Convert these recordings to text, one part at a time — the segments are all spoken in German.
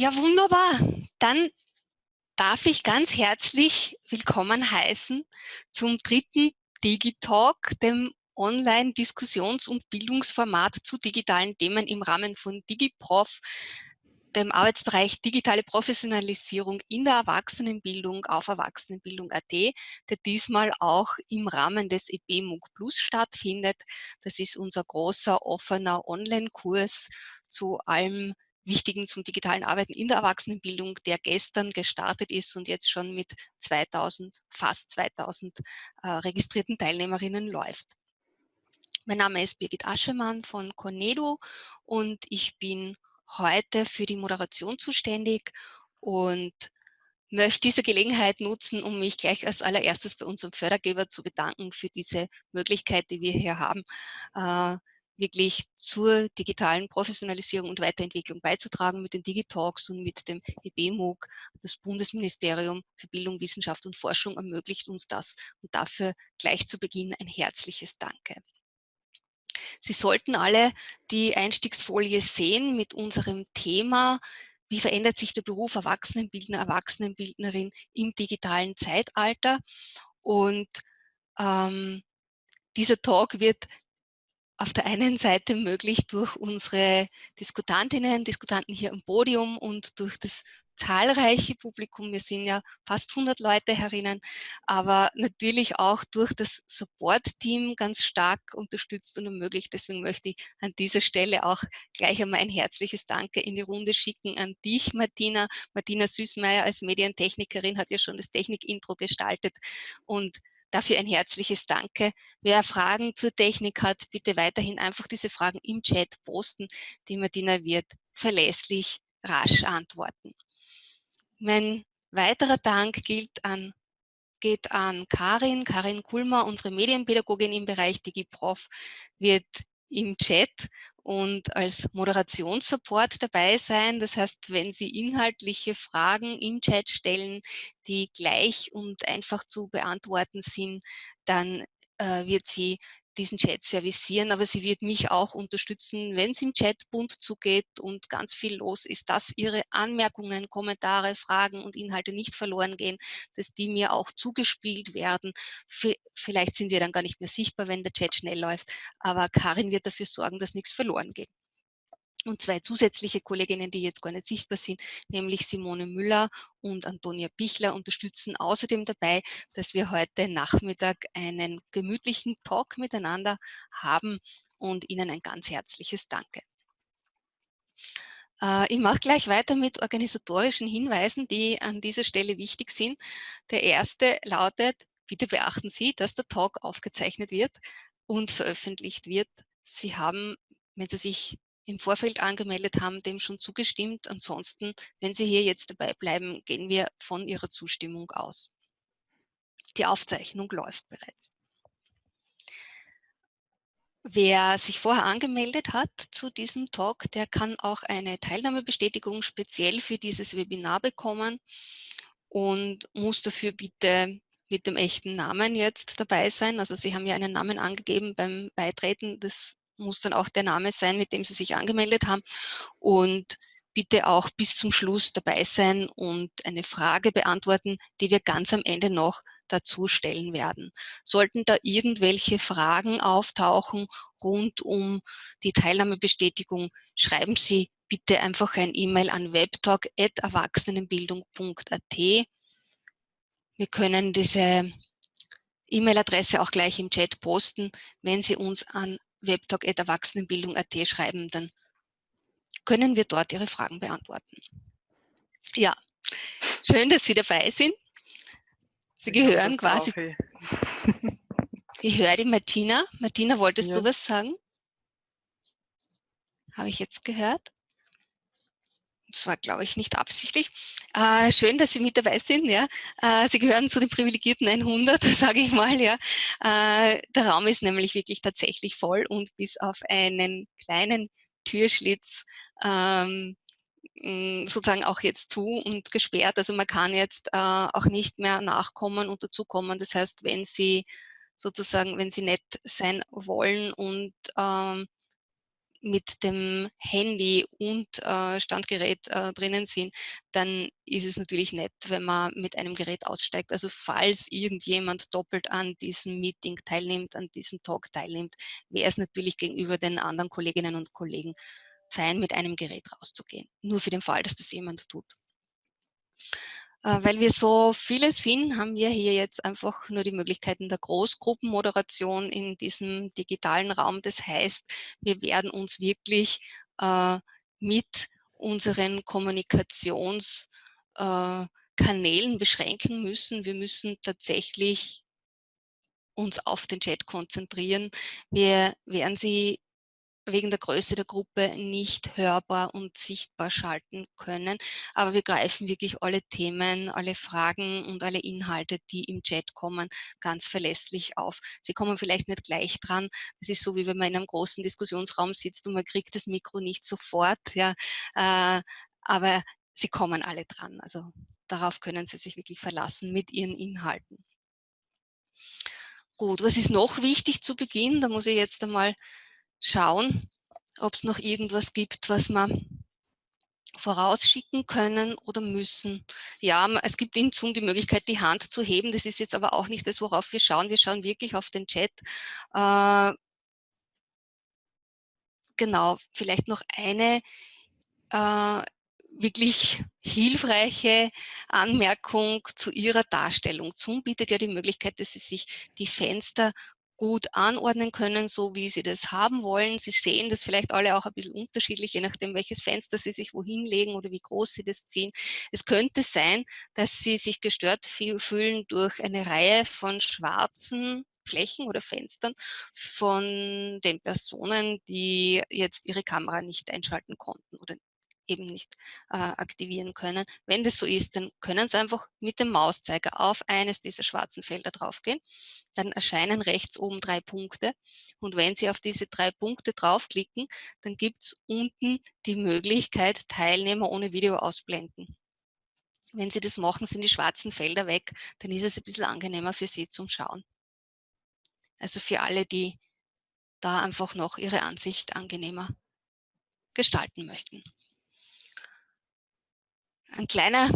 Ja, wunderbar. Dann darf ich ganz herzlich willkommen heißen zum dritten Digitalk, dem Online-Diskussions- und Bildungsformat zu digitalen Themen im Rahmen von DigiProf, dem Arbeitsbereich digitale Professionalisierung in der Erwachsenenbildung auf Erwachsenenbildung.at, der diesmal auch im Rahmen des EP MOOC Plus stattfindet. Das ist unser großer offener Online-Kurs zu allem Wichtigen zum digitalen Arbeiten in der Erwachsenenbildung, der gestern gestartet ist und jetzt schon mit 2000, fast 2000 äh, registrierten Teilnehmerinnen läuft. Mein Name ist Birgit Aschemann von Cornedo und ich bin heute für die Moderation zuständig und möchte diese Gelegenheit nutzen, um mich gleich als allererstes bei unserem Fördergeber zu bedanken für diese Möglichkeit, die wir hier haben, äh, wirklich zur digitalen Professionalisierung und Weiterentwicklung beizutragen mit den Digitalks und mit dem EBMOOC. Das Bundesministerium für Bildung, Wissenschaft und Forschung ermöglicht uns das und dafür gleich zu Beginn ein herzliches Danke. Sie sollten alle die Einstiegsfolie sehen mit unserem Thema wie verändert sich der Beruf Erwachsenenbildner, Erwachsenenbildnerin im digitalen Zeitalter. Und ähm, dieser Talk wird auf der einen Seite möglich durch unsere Diskutantinnen, Diskutanten hier am Podium und durch das zahlreiche Publikum, wir sind ja fast 100 Leute herinnen, aber natürlich auch durch das Support-Team ganz stark unterstützt und ermöglicht. Deswegen möchte ich an dieser Stelle auch gleich einmal ein herzliches Danke in die Runde schicken an dich, Martina. Martina Süßmeier als Medientechnikerin hat ja schon das Technik-Intro gestaltet und Dafür ein herzliches Danke. Wer Fragen zur Technik hat, bitte weiterhin einfach diese Fragen im Chat posten. Die Martina wird verlässlich rasch antworten. Mein weiterer Dank gilt an, geht an Karin, Karin Kulmer, unsere Medienpädagogin im Bereich DigiProf, wird im Chat und als Moderationssupport dabei sein. Das heißt, wenn Sie inhaltliche Fragen im Chat stellen, die gleich und einfach zu beantworten sind, dann äh, wird sie diesen Chat servicieren, aber sie wird mich auch unterstützen, wenn es im Chat bunt zugeht und ganz viel los ist, dass ihre Anmerkungen, Kommentare, Fragen und Inhalte nicht verloren gehen, dass die mir auch zugespielt werden. Vielleicht sind sie dann gar nicht mehr sichtbar, wenn der Chat schnell läuft, aber Karin wird dafür sorgen, dass nichts verloren geht und zwei zusätzliche Kolleginnen, die jetzt gar nicht sichtbar sind, nämlich Simone Müller und Antonia Bichler unterstützen außerdem dabei, dass wir heute Nachmittag einen gemütlichen Talk miteinander haben und Ihnen ein ganz herzliches Danke. Äh, ich mache gleich weiter mit organisatorischen Hinweisen, die an dieser Stelle wichtig sind. Der erste lautet, bitte beachten Sie, dass der Talk aufgezeichnet wird und veröffentlicht wird. Sie haben, wenn Sie sich im Vorfeld angemeldet haben, dem schon zugestimmt. Ansonsten, wenn Sie hier jetzt dabei bleiben, gehen wir von Ihrer Zustimmung aus. Die Aufzeichnung läuft bereits. Wer sich vorher angemeldet hat zu diesem Talk, der kann auch eine Teilnahmebestätigung speziell für dieses Webinar bekommen und muss dafür bitte mit dem echten Namen jetzt dabei sein. Also Sie haben ja einen Namen angegeben beim Beitreten des muss dann auch der Name sein, mit dem Sie sich angemeldet haben. Und bitte auch bis zum Schluss dabei sein und eine Frage beantworten, die wir ganz am Ende noch dazu stellen werden. Sollten da irgendwelche Fragen auftauchen rund um die Teilnahmebestätigung, schreiben Sie bitte einfach ein E-Mail an webtalk.erwachsenenbildung.at. Wir können diese E-Mail-Adresse auch gleich im Chat posten, wenn Sie uns an webtalk.erwachsenenbildung.at schreiben, dann können wir dort Ihre Fragen beantworten. Ja, schön, dass Sie dabei sind. Sie gehören quasi. Ich höre die Martina. Martina, wolltest ja. du was sagen? Habe ich jetzt gehört? Das war, glaube ich, nicht absichtlich. Äh, schön, dass Sie mit dabei sind. Ja. Äh, Sie gehören zu den privilegierten 100, sage ich mal. Ja. Äh, der Raum ist nämlich wirklich tatsächlich voll und bis auf einen kleinen Türschlitz ähm, sozusagen auch jetzt zu und gesperrt. Also man kann jetzt äh, auch nicht mehr nachkommen und dazukommen. Das heißt, wenn Sie sozusagen, wenn Sie nett sein wollen und ähm, mit dem Handy und äh, Standgerät äh, drinnen sind, dann ist es natürlich nett, wenn man mit einem Gerät aussteigt. Also falls irgendjemand doppelt an diesem Meeting teilnimmt, an diesem Talk teilnimmt, wäre es natürlich gegenüber den anderen Kolleginnen und Kollegen fein, mit einem Gerät rauszugehen. Nur für den Fall, dass das jemand tut. Äh, weil wir so viele sind, haben wir hier jetzt einfach nur die Möglichkeiten der Großgruppenmoderation in diesem digitalen Raum. Das heißt, wir werden uns wirklich äh, mit unseren Kommunikationskanälen äh, beschränken müssen. Wir müssen tatsächlich uns auf den Chat konzentrieren. Wir werden sie wegen der Größe der Gruppe nicht hörbar und sichtbar schalten können. Aber wir greifen wirklich alle Themen, alle Fragen und alle Inhalte, die im Chat kommen, ganz verlässlich auf. Sie kommen vielleicht nicht gleich dran. Das ist so, wie wenn man in einem großen Diskussionsraum sitzt und man kriegt das Mikro nicht sofort. Ja, äh, aber sie kommen alle dran. Also darauf können Sie sich wirklich verlassen mit Ihren Inhalten. Gut, was ist noch wichtig zu Beginn? Da muss ich jetzt einmal schauen, ob es noch irgendwas gibt, was wir vorausschicken können oder müssen. Ja, es gibt in Zoom die Möglichkeit, die Hand zu heben. Das ist jetzt aber auch nicht das, worauf wir schauen. Wir schauen wirklich auf den Chat. Äh, genau, vielleicht noch eine äh, wirklich hilfreiche Anmerkung zu Ihrer Darstellung. Zoom bietet ja die Möglichkeit, dass Sie sich die Fenster gut anordnen können, so wie Sie das haben wollen. Sie sehen das vielleicht alle auch ein bisschen unterschiedlich, je nachdem, welches Fenster Sie sich wohin legen oder wie groß Sie das ziehen. Es könnte sein, dass Sie sich gestört fühlen durch eine Reihe von schwarzen Flächen oder Fenstern von den Personen, die jetzt ihre Kamera nicht einschalten konnten oder eben nicht äh, aktivieren können. Wenn das so ist, dann können Sie einfach mit dem Mauszeiger auf eines dieser schwarzen Felder draufgehen. Dann erscheinen rechts oben drei Punkte. Und wenn Sie auf diese drei Punkte draufklicken, dann gibt es unten die Möglichkeit, Teilnehmer ohne Video ausblenden. Wenn Sie das machen, sind die schwarzen Felder weg, dann ist es ein bisschen angenehmer für Sie zum Schauen. Also für alle, die da einfach noch ihre Ansicht angenehmer gestalten möchten. Ein kleiner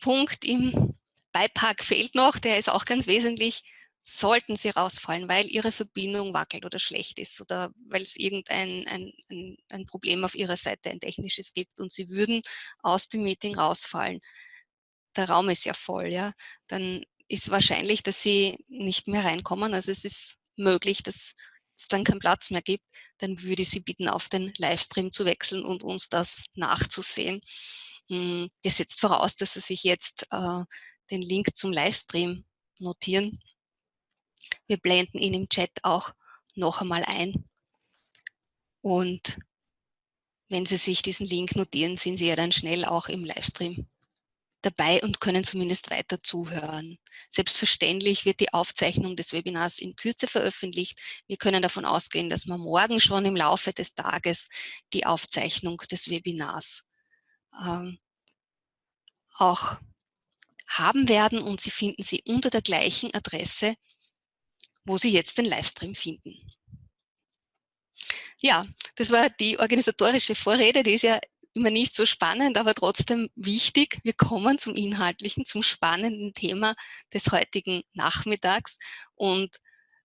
Punkt im Beipack fehlt noch, der ist auch ganz wesentlich. Sollten Sie rausfallen, weil Ihre Verbindung wackelt oder schlecht ist oder weil es irgendein ein, ein, ein Problem auf Ihrer Seite, ein technisches gibt und Sie würden aus dem Meeting rausfallen, der Raum ist ja voll, ja, dann ist wahrscheinlich, dass Sie nicht mehr reinkommen. Also es ist möglich, dass es dann keinen Platz mehr gibt, dann würde ich Sie bitten, auf den Livestream zu wechseln und uns das nachzusehen. Hm, das setzt voraus, dass Sie sich jetzt äh, den Link zum Livestream notieren. Wir blenden ihn im Chat auch noch einmal ein. Und wenn Sie sich diesen Link notieren, sind Sie ja dann schnell auch im Livestream dabei und können zumindest weiter zuhören. Selbstverständlich wird die Aufzeichnung des Webinars in Kürze veröffentlicht. Wir können davon ausgehen, dass wir morgen schon im Laufe des Tages die Aufzeichnung des Webinars ähm, auch haben werden und Sie finden sie unter der gleichen Adresse, wo Sie jetzt den Livestream finden. Ja, das war die organisatorische Vorrede, die ist ja immer nicht so spannend, aber trotzdem wichtig. Wir kommen zum inhaltlichen, zum spannenden Thema des heutigen Nachmittags und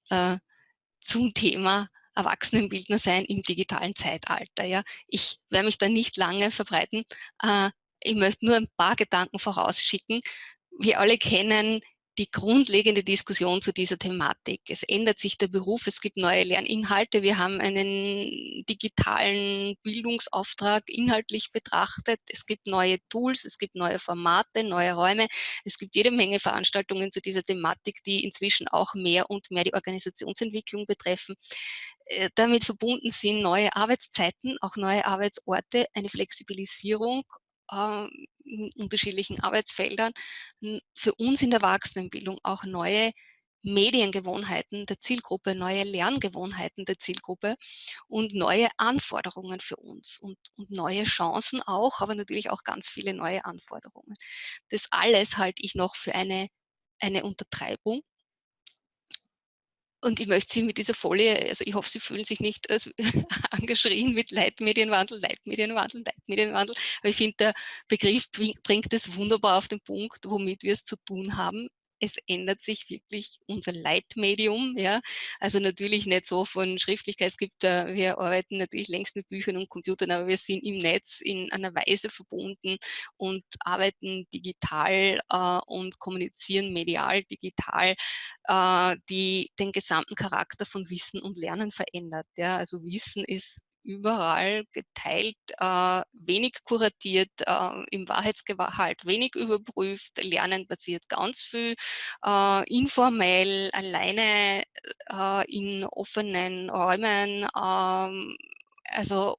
äh, zum Thema Erwachsenenbildner sein im digitalen Zeitalter. Ja. Ich werde mich da nicht lange verbreiten. Äh, ich möchte nur ein paar Gedanken vorausschicken. Wir alle kennen die grundlegende Diskussion zu dieser Thematik. Es ändert sich der Beruf, es gibt neue Lerninhalte. Wir haben einen digitalen Bildungsauftrag inhaltlich betrachtet. Es gibt neue Tools, es gibt neue Formate, neue Räume. Es gibt jede Menge Veranstaltungen zu dieser Thematik, die inzwischen auch mehr und mehr die Organisationsentwicklung betreffen. Äh, damit verbunden sind neue Arbeitszeiten, auch neue Arbeitsorte, eine Flexibilisierung äh, unterschiedlichen Arbeitsfeldern, für uns in der Erwachsenenbildung auch neue Mediengewohnheiten der Zielgruppe, neue Lerngewohnheiten der Zielgruppe und neue Anforderungen für uns und, und, neue Chancen auch, aber natürlich auch ganz viele neue Anforderungen. Das alles halte ich noch für eine, eine Untertreibung und ich möchte Sie mit dieser Folie, also ich hoffe, Sie fühlen sich nicht als angeschrien mit Leitmedienwandel, Leitmedienwandel, Leitmedienwandel. Aber ich finde, der Begriff bringt es wunderbar auf den Punkt, womit wir es zu tun haben es ändert sich wirklich unser Leitmedium. Ja? Also natürlich nicht so von Schriftlichkeit. Es gibt, äh, wir arbeiten natürlich längst mit Büchern und Computern, aber wir sind im Netz in einer Weise verbunden und arbeiten digital äh, und kommunizieren medial digital, äh, die den gesamten Charakter von Wissen und Lernen verändert. Ja? Also Wissen ist überall geteilt, äh, wenig kuratiert, äh, im Wahrheitsgehalt wenig überprüft, Lernen passiert ganz viel äh, informell, alleine äh, in offenen Räumen, ähm, also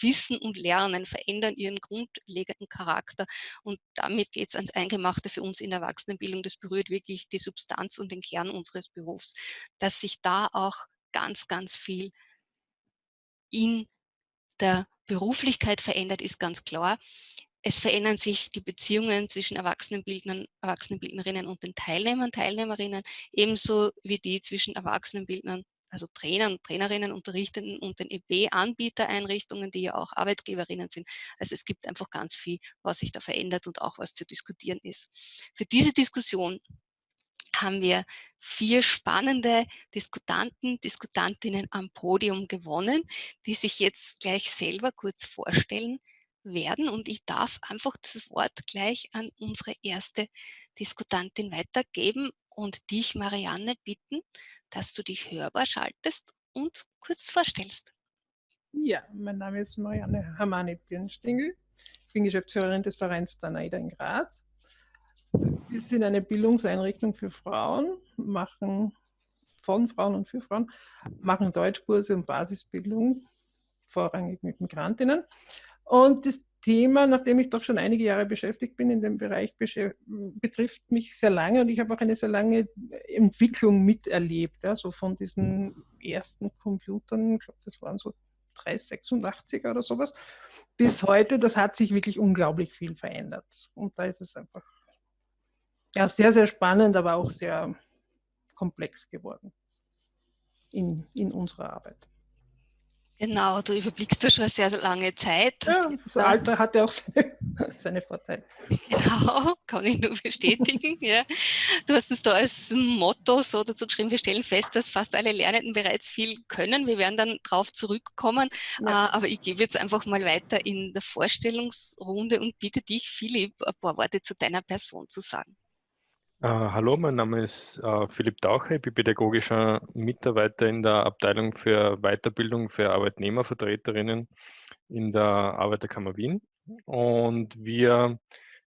Wissen und Lernen verändern ihren grundlegenden Charakter und damit geht es ans Eingemachte für uns in der Erwachsenenbildung. Das berührt wirklich die Substanz und den Kern unseres Berufs, dass sich da auch ganz, ganz viel in der Beruflichkeit verändert, ist ganz klar. Es verändern sich die Beziehungen zwischen Erwachsenenbildnern, Erwachsenenbildnerinnen und den Teilnehmern, Teilnehmerinnen, ebenso wie die zwischen Erwachsenenbildnern, also Trainern, Trainerinnen, Unterrichtenden und den EB-Anbietereinrichtungen, die ja auch Arbeitgeberinnen sind. Also es gibt einfach ganz viel, was sich da verändert und auch was zu diskutieren ist. Für diese Diskussion haben wir vier spannende Diskutanten, Diskutantinnen am Podium gewonnen, die sich jetzt gleich selber kurz vorstellen werden. Und ich darf einfach das Wort gleich an unsere erste Diskutantin weitergeben und dich, Marianne, bitten, dass du dich hörbar schaltest und kurz vorstellst. Ja, mein Name ist Marianne Hamani-Birnstingel. Ich bin Geschäftsführerin des Vereins Danaida in Graz wir sind eine Bildungseinrichtung für Frauen, machen von Frauen und für Frauen, machen Deutschkurse und Basisbildung, vorrangig mit Migrantinnen. Und das Thema, nachdem ich doch schon einige Jahre beschäftigt bin in dem Bereich, betrifft mich sehr lange und ich habe auch eine sehr lange Entwicklung miterlebt. Ja, so von diesen ersten Computern, ich glaube, das waren so 386 oder sowas, bis heute, das hat sich wirklich unglaublich viel verändert. Und da ist es einfach ja, sehr, sehr spannend, aber auch sehr komplex geworden in, in unserer Arbeit. Genau, du überblickst da schon eine sehr, sehr lange Zeit. Ja, das Alter hat ja auch seine, seine, Vorteile. Genau, kann ich nur bestätigen. ja. Du hast es da als Motto so dazu geschrieben, wir stellen fest, dass fast alle Lernenden bereits viel können. Wir werden dann darauf zurückkommen, ja. äh, aber ich gebe jetzt einfach mal weiter in der Vorstellungsrunde und bitte dich, Philipp, ein paar Worte zu deiner Person zu sagen. Uh, hallo, mein Name ist uh, Philipp Taucher, ich bin pädagogischer Mitarbeiter in der Abteilung für Weiterbildung für Arbeitnehmervertreterinnen in der Arbeiterkammer Wien. Und wir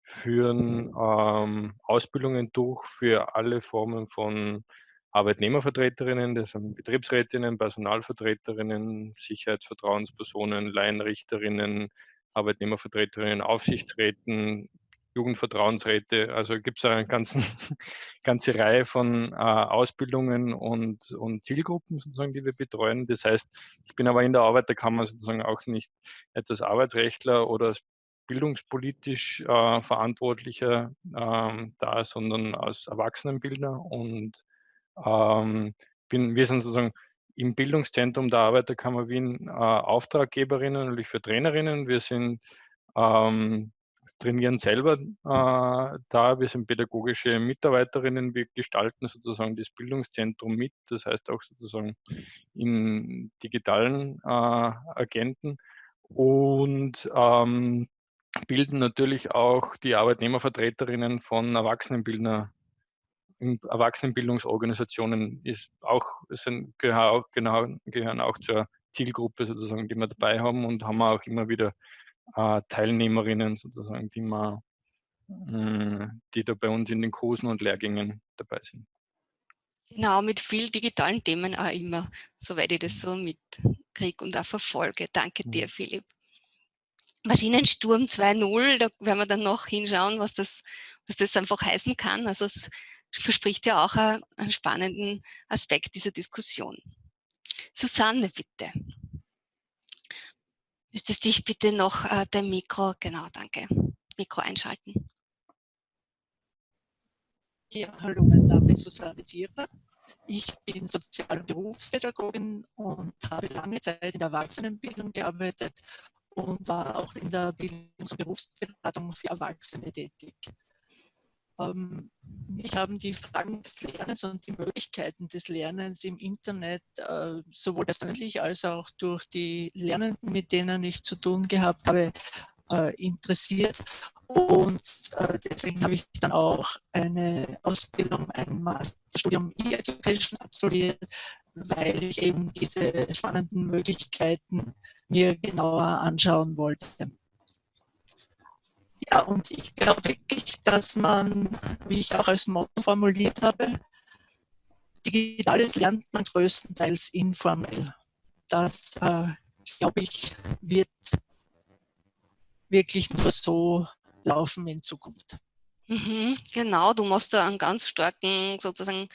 führen ähm, Ausbildungen durch für alle Formen von Arbeitnehmervertreterinnen, das sind Betriebsrätinnen, Personalvertreterinnen, Sicherheitsvertrauenspersonen, Laienrichterinnen, Arbeitnehmervertreterinnen, Aufsichtsräten, Jugendvertrauensräte. Also gibt es eine ganzen, ganze Reihe von äh, Ausbildungen und, und Zielgruppen sozusagen, die wir betreuen. Das heißt, ich bin aber in der Arbeiterkammer sozusagen auch nicht etwas Arbeitsrechtler oder bildungspolitisch äh, Verantwortlicher äh, da, sondern als Erwachsenenbildner und ähm, bin, wir sind sozusagen im Bildungszentrum der Arbeiterkammer Wien äh, Auftraggeberinnen, natürlich für Trainerinnen. Wir sind ähm, trainieren selber äh, da. Wir sind pädagogische Mitarbeiterinnen. Wir gestalten sozusagen das Bildungszentrum mit, das heißt auch sozusagen in digitalen äh, Agenten und ähm, bilden natürlich auch die Arbeitnehmervertreterinnen von Erwachsenenbildnerinnen in Erwachsenenbildungsorganisationen ist auch, sind, gehören, auch, genau, gehören auch zur Zielgruppe sozusagen, die wir dabei haben und haben auch immer wieder äh, Teilnehmerinnen sozusagen, die, wir, mh, hm, die da bei uns in den Kursen und Lehrgängen dabei sind. Genau, mit viel digitalen Themen auch immer, soweit ich das so mitkriege und auch verfolge. Danke dir, Philipp. Maschinensturm 2.0, da werden wir dann noch hinschauen, was das, was das einfach heißen kann. Also es verspricht ja auch einen spannenden Aspekt dieser Diskussion. Susanne, bitte. Müsstest dich bitte noch äh, dein Mikro, genau, danke, Mikro einschalten. Ja, hallo, mein Name ist Susanne Zierer. Ich bin Sozial- und Berufspädagogin und habe lange Zeit in der Erwachsenenbildung gearbeitet und war auch in der Bildungs- und Berufsberatung für Erwachsene tätig. Ähm, mich haben die Fragen des Lernens und die Möglichkeiten des Lernens im Internet äh, sowohl persönlich als auch durch die Lernenden, mit denen ich zu tun gehabt habe, äh, interessiert. Und äh, deswegen habe ich dann auch eine Ausbildung, ein Masterstudium E-Education absolviert, weil ich eben diese spannenden Möglichkeiten mir genauer anschauen wollte. Ja, und ich glaube wirklich, dass man, wie ich auch als Motto formuliert habe, Digitales lernt man größtenteils informell. Das, äh, glaube ich, wird wirklich nur so laufen in Zukunft. Mhm, genau, du machst da einen ganz starken sozusagen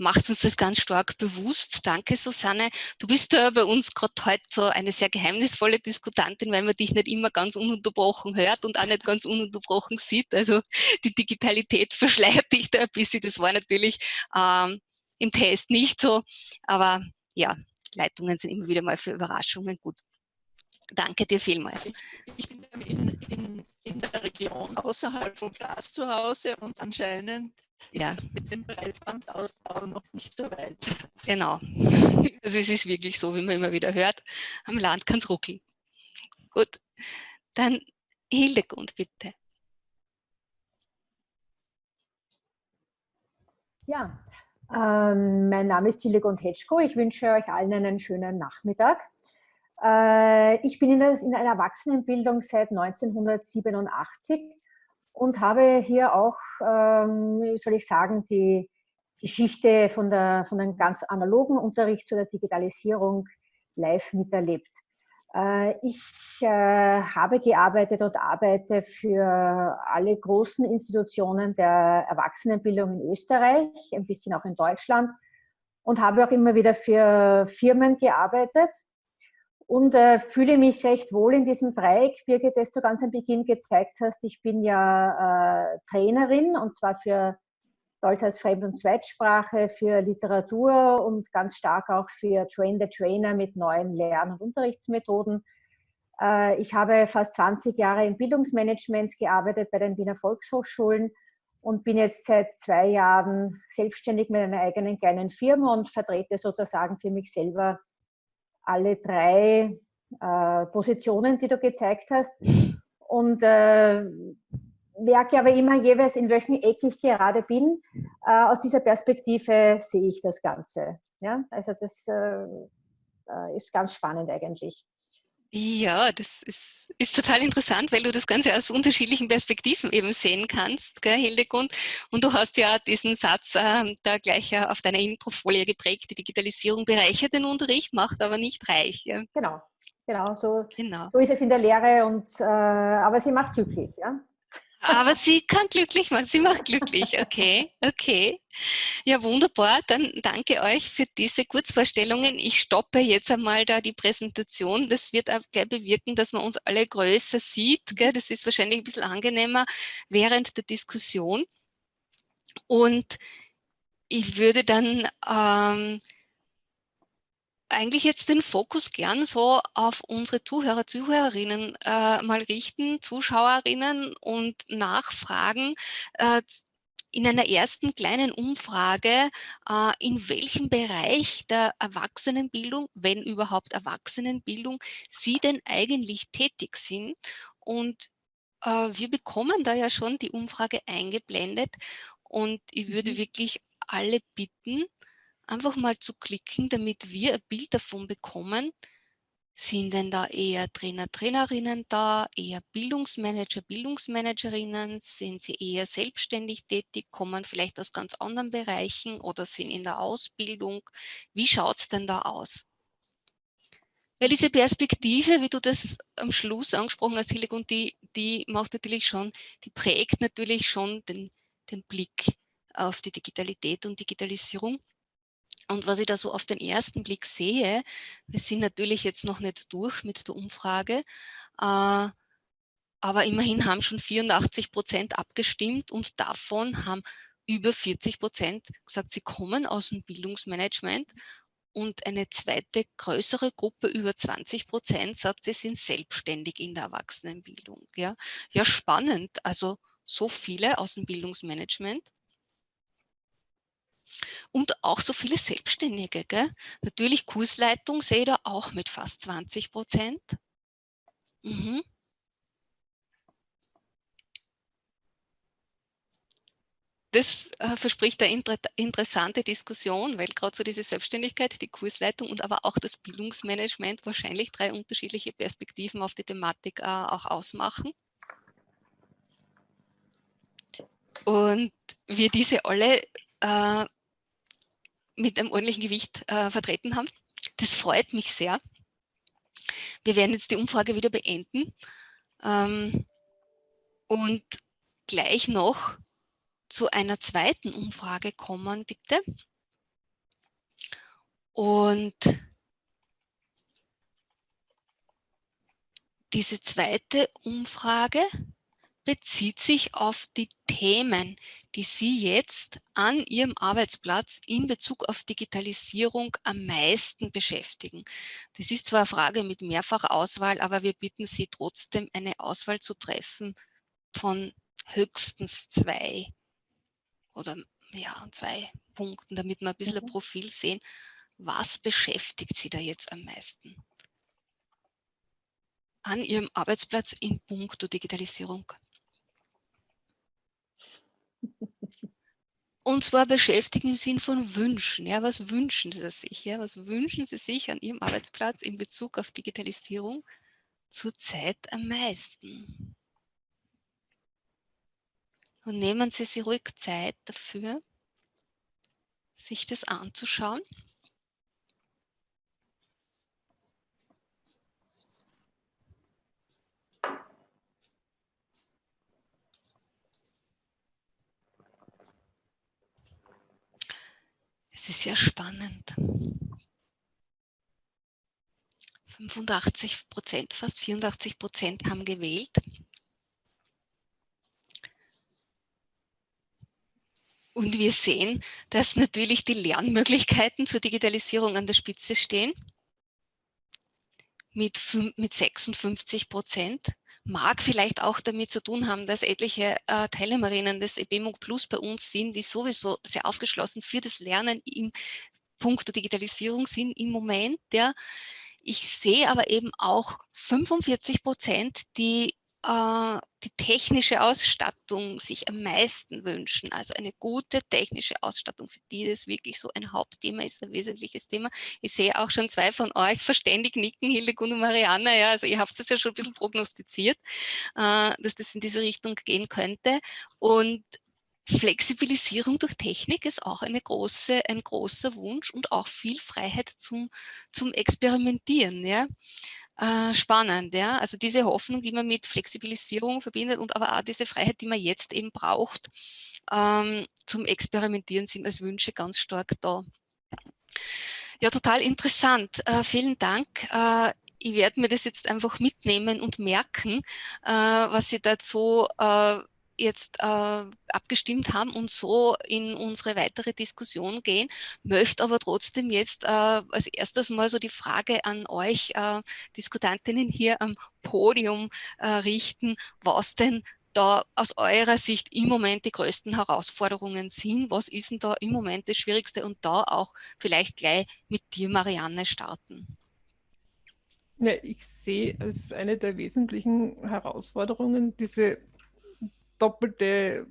machst uns das ganz stark bewusst. Danke, Susanne. Du bist ja bei uns gerade heute so eine sehr geheimnisvolle Diskutantin, weil man dich nicht immer ganz ununterbrochen hört und auch nicht ganz ununterbrochen sieht. Also die Digitalität verschleiert dich da ein bisschen. Das war natürlich ähm, im Test nicht so, aber ja, Leitungen sind immer wieder mal für Überraschungen gut. Danke dir vielmals. Ich, ich bin in, in, in, der Region außerhalb von Glas zu Hause und anscheinend ja. ist mit dem Breitbandausbau noch nicht so weit. Genau. Also es ist wirklich so, wie man immer wieder hört, am Land kann es ruckeln. Gut, dann Hildegund, bitte. Ja, ähm, mein Name ist Hildegund Hetschko. Ich wünsche euch allen einen schönen Nachmittag. Äh, ich bin in der, in der Erwachsenenbildung seit 1987 und habe hier auch, ähm, soll ich sagen, die Geschichte von, der, von einem ganz analogen Unterricht zu der Digitalisierung live miterlebt. Äh, ich äh, habe gearbeitet und arbeite für alle großen Institutionen der Erwachsenenbildung in Österreich, ein bisschen auch in Deutschland und habe auch immer wieder für Firmen gearbeitet und äh, fühle mich recht wohl in diesem Dreieck. Birgit, das du ganz am Beginn gezeigt hast, ich bin ja äh, Trainerin und zwar für Deutsch als Fremd- und Zweitsprache, für Literatur und ganz stark auch für Train the Trainer mit neuen Lern- und Unterrichtsmethoden. Äh, ich habe fast 20 Jahre im Bildungsmanagement gearbeitet bei den Wiener Volkshochschulen und bin jetzt seit zwei Jahren selbstständig mit einer eigenen kleinen Firma und vertrete sozusagen für mich selber alle drei äh, Positionen, die du gezeigt hast. Und äh, merke aber immer jeweils, in welchem Eck ich gerade bin. Äh, aus dieser Perspektive sehe ich das Ganze. Ja? Also das äh, äh, ist ganz spannend eigentlich. Ja, das ist, ist total interessant, weil du das Ganze aus unterschiedlichen Perspektiven eben sehen kannst, gell, Hildegund. Und du hast ja diesen Satz äh, da gleich äh, auf deiner Introfolie geprägt, die Digitalisierung bereichert den Unterricht, macht aber nicht reich. Ja. Genau, genau so, genau. so ist es in der Lehre, und, äh, aber sie macht glücklich. Ja? Aber sie kann glücklich machen, sie macht glücklich. Okay, okay. Ja, wunderbar. Dann danke euch für diese Kurzvorstellungen. Ich stoppe jetzt einmal da die Präsentation. Das wird auch gleich bewirken, dass man uns alle größer sieht. Gell? Das ist wahrscheinlich ein bisschen angenehmer während der Diskussion. Und ich würde dann ähm, eigentlich jetzt den Fokus gern so auf unsere Zuhörer, Zuhörerinnen äh, mal richten, Zuschauerinnen und nachfragen, äh, in einer ersten kleinen Umfrage, äh, in welchem Bereich der Erwachsenenbildung, wenn überhaupt Erwachsenenbildung, Sie denn eigentlich tätig sind. Und äh, wir bekommen da ja schon die Umfrage eingeblendet und ich würde mhm. wirklich alle bitten, einfach mal zu klicken, damit wir ein Bild davon bekommen, sind denn da eher Trainer, Trainerinnen da, eher Bildungsmanager, Bildungsmanagerinnen? Sind sie eher selbstständig tätig, kommen vielleicht aus ganz anderen Bereichen oder sind in der Ausbildung? Wie schaut es denn da aus? Weil diese Perspektive, wie du das am Schluss angesprochen hast, Hildegund, die, die macht natürlich schon, die prägt natürlich schon den, den Blick auf die Digitalität und Digitalisierung. Und was ich da so auf den ersten Blick sehe, wir sind natürlich jetzt noch nicht durch mit der Umfrage, äh, aber immerhin haben schon 84 Prozent abgestimmt und davon haben über 40 Prozent gesagt, sie kommen aus dem Bildungsmanagement und eine zweite größere Gruppe, über 20 Prozent, sagt, sie sind selbstständig in der Erwachsenenbildung. Ja, ja spannend, also so viele aus dem Bildungsmanagement. Und auch so viele Selbstständige. Gell? Natürlich Kursleitung sehe ich da auch mit fast 20 Prozent. Mhm. das äh, verspricht eine inter interessante Diskussion, weil gerade so diese Selbstständigkeit, die Kursleitung und aber auch das Bildungsmanagement wahrscheinlich drei unterschiedliche Perspektiven auf die Thematik äh, auch ausmachen. Und wir diese alle äh, mit einem ordentlichen Gewicht äh, vertreten haben. Das freut mich sehr. Wir werden jetzt die Umfrage wieder beenden ähm, und gleich noch zu einer zweiten Umfrage kommen, bitte. Und diese zweite Umfrage bezieht sich auf die Themen, die Sie jetzt an Ihrem Arbeitsplatz in Bezug auf Digitalisierung am meisten beschäftigen. Das ist zwar eine Frage mit Mehrfachauswahl, aber wir bitten Sie trotzdem, eine Auswahl zu treffen von höchstens zwei oder ja, zwei Punkten, damit wir ein bisschen mhm. ein Profil sehen, was beschäftigt Sie da jetzt am meisten an Ihrem Arbeitsplatz in puncto Digitalisierung. Und zwar beschäftigen im Sinn von Wünschen. Ja, was wünschen Sie sich? Ja, was wünschen Sie sich an Ihrem Arbeitsplatz in Bezug auf Digitalisierung zurzeit am meisten? Und nehmen Sie sich ruhig Zeit dafür, sich das anzuschauen. Es ist ja spannend. 85 Prozent, fast 84 Prozent haben gewählt. Und wir sehen, dass natürlich die Lernmöglichkeiten zur Digitalisierung an der Spitze stehen. Mit, mit 56 Prozent mag vielleicht auch damit zu tun haben, dass etliche äh, Teilnehmerinnen des EBMUG Plus bei uns sind, die sowieso sehr aufgeschlossen für das Lernen im Punkt der Digitalisierung sind im Moment. Ja. Ich sehe aber eben auch 45 Prozent, die die technische Ausstattung sich am meisten wünschen. Also eine gute technische Ausstattung, für die das wirklich so ein Hauptthema ist, ein wesentliches Thema. Ich sehe auch schon zwei von euch verständig nicken, Hildegund und Marianne. Ja, also ihr habt es ja schon ein bisschen prognostiziert, äh, dass das in diese Richtung gehen könnte. Und Flexibilisierung durch Technik ist auch eine große, ein großer Wunsch und auch viel Freiheit zum, zum Experimentieren. Ja. Äh, spannend, ja. Also diese Hoffnung, die man mit Flexibilisierung verbindet und aber auch diese Freiheit, die man jetzt eben braucht, ähm, zum Experimentieren sind als Wünsche ganz stark da. Ja, total interessant. Äh, vielen Dank. Äh, ich werde mir das jetzt einfach mitnehmen und merken, äh, was Sie dazu äh, jetzt äh, abgestimmt haben und so in unsere weitere Diskussion gehen, möchte aber trotzdem jetzt äh, als erstes mal so die Frage an euch äh, Diskutantinnen hier am Podium äh, richten, was denn da aus eurer Sicht im Moment die größten Herausforderungen sind. Was ist denn da im Moment das Schwierigste und da auch vielleicht gleich mit dir, Marianne, starten? Ja, ich sehe als eine der wesentlichen Herausforderungen diese doppelte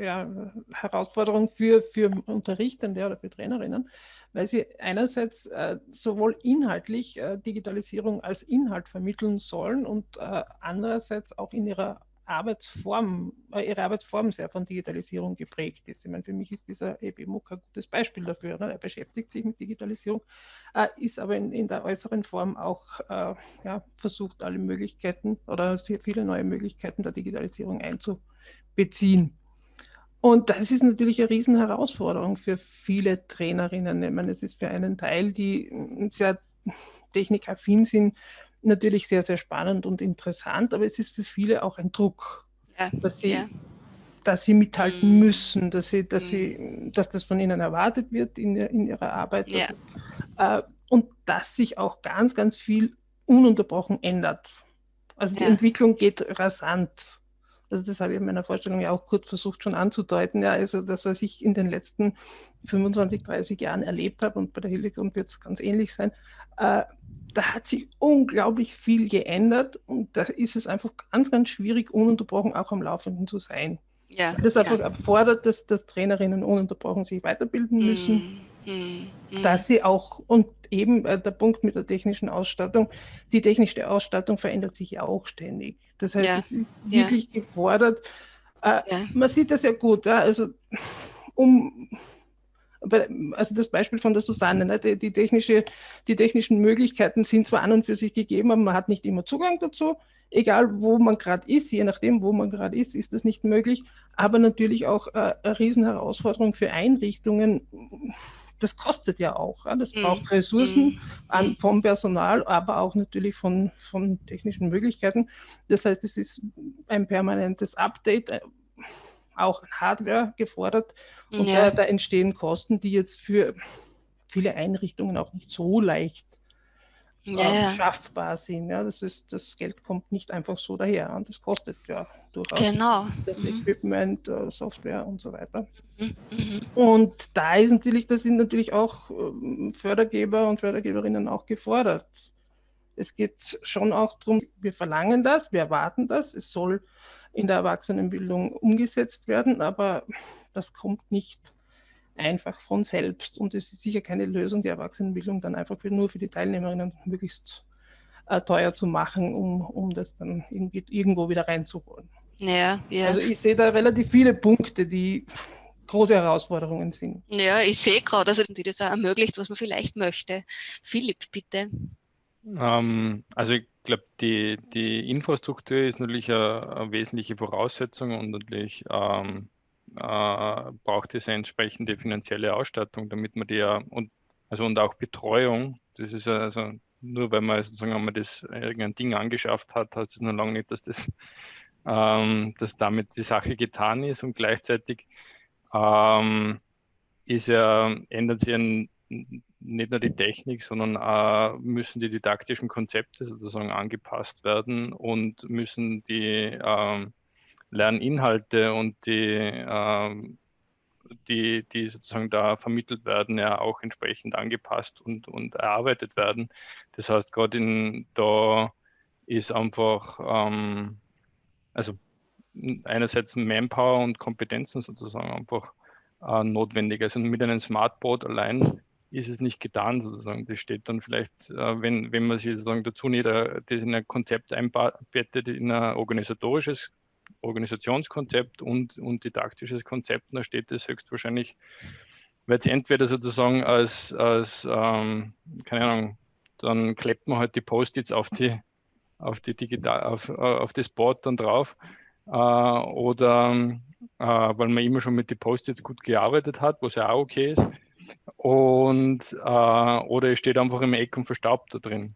ja, Herausforderung für, für Unterrichtende oder für Trainerinnen, weil sie einerseits äh, sowohl inhaltlich äh, Digitalisierung als Inhalt vermitteln sollen und äh, andererseits auch in ihrer Arbeitsform, äh, ihre Arbeitsform sehr von Digitalisierung geprägt ist. Ich meine, für mich ist dieser EBMUC ein gutes Beispiel dafür. Ne? Er beschäftigt sich mit Digitalisierung, äh, ist aber in, in, der äußeren Form auch äh, ja, versucht, alle Möglichkeiten oder sehr viele neue Möglichkeiten der Digitalisierung einzubeziehen. Und das ist natürlich eine Riesenherausforderung für viele Trainerinnen. Ich meine, es ist für einen Teil, die sehr technikaffin sind, natürlich sehr, sehr spannend und interessant, aber es ist für viele auch ein Druck, ja, dass, sie, ja. dass sie mithalten mhm. müssen, dass, sie, dass, mhm. sie, dass das von ihnen erwartet wird in, in ihrer Arbeit. Ja. Äh, und dass sich auch ganz, ganz viel ununterbrochen ändert. Also die Entwicklung geht rasant. Also das habe ich in meiner Vorstellung ja auch kurz versucht schon anzudeuten. Ja, also das, was ich in den letzten 25, 30 Jahren erlebt habe, und bei der Hildegrund wird es ganz ähnlich sein, äh, da hat sich unglaublich viel geändert und da ist es einfach ganz, ganz schwierig, ununterbrochen auch am Laufenden zu sein. Ja, das einfach ja. erfordert, dass, dass Trainerinnen ununterbrochen sich weiterbilden mm, müssen, mm, mm, dass sie auch, und eben äh, der Punkt mit der technischen Ausstattung, die technische Ausstattung verändert sich ja auch ständig. Das heißt, ja, es ist wirklich gefordert. Äh, man sieht das ja gut, also um also das Beispiel von der Susanne, ne? die, die, technische, die technischen Möglichkeiten sind zwar an und für sich gegeben, aber man hat nicht immer Zugang dazu. Egal, wo man gerade ist, je nachdem, wo man gerade ist, ist das nicht möglich. Aber natürlich auch äh, eine Riesenherausforderung für Einrichtungen. Das kostet ja auch. Ja? Das mhm. braucht Ressourcen mm. an, vom Personal, aber auch natürlich von, von technischen Möglichkeiten. Das heißt, es ist ein permanentes Update, äh, auch Hardware gefordert und ja. da, da, entstehen Kosten, die jetzt für viele Einrichtungen auch nicht so leicht ja, äh, schaffbar sind. Ja, das, ist, das Geld kommt nicht einfach so daher und das kostet ja durchaus genau. das mhm. Equipment, äh, Software und so weiter. Mhm. mhm. Und da ist natürlich, da sind natürlich auch ähm, Fördergeber und Fördergeberinnen auch gefordert. Es geht schon auch darum, wir verlangen das, wir erwarten das, es soll in der Erwachsenenbildung umgesetzt werden, aber das kommt nicht einfach von selbst und es ist sicher keine Lösung, die Erwachsenenbildung dann einfach für, nur für die Teilnehmerinnen möglichst äh, teuer zu machen, um, um das dann irgendwie, irgendwo wieder reinzuholen. Ja, ja. Also ich sehe da relativ viele Punkte, die große Herausforderungen sind. Ja, ich sehe gerade, also die das auch ermöglicht, was man vielleicht möchte. Philipp, bitte. Ähm, also ich glaube, die, die Infrastruktur ist natürlich eine, eine wesentliche Voraussetzung und natürlich ähm, äh, braucht es eine entsprechende finanzielle Ausstattung, damit man die ja und also und auch Betreuung. Das ist also nur weil man sozusagen wenn man das irgendein Ding angeschafft hat, heißt es noch lange nicht, dass das ähm, dass damit die Sache getan ist und gleichzeitig ähm, ist ja, ändert sich ein nicht nur die Technik, sondern äh, müssen die didaktischen Konzepte sozusagen angepasst werden und müssen die äh, Lerninhalte und die, äh, die, die sozusagen da vermittelt werden, ja auch entsprechend angepasst und, und erarbeitet werden. Das heißt, gerade da ist einfach, ähm, also einerseits Manpower und Kompetenzen sozusagen einfach äh, notwendig. Also mit einem Smartboard allein ist es nicht getan sozusagen. Das steht dann vielleicht, äh, wenn, wenn man sich sozusagen dazu nicht äh, das in ein Konzept einbettet, in ein organisatorisches Organisationskonzept und, und didaktisches Konzept, dann steht das höchstwahrscheinlich, weil es entweder sozusagen als, als ähm, keine Ahnung, dann klebt man halt die Post-its auf die, auf die digital, auf, auf das Board dann drauf. Äh, oder äh, weil man immer schon mit den Post-its gut gearbeitet hat, was ja auch okay ist. Und äh, oder es steht einfach im Eck und verstaubt da drin.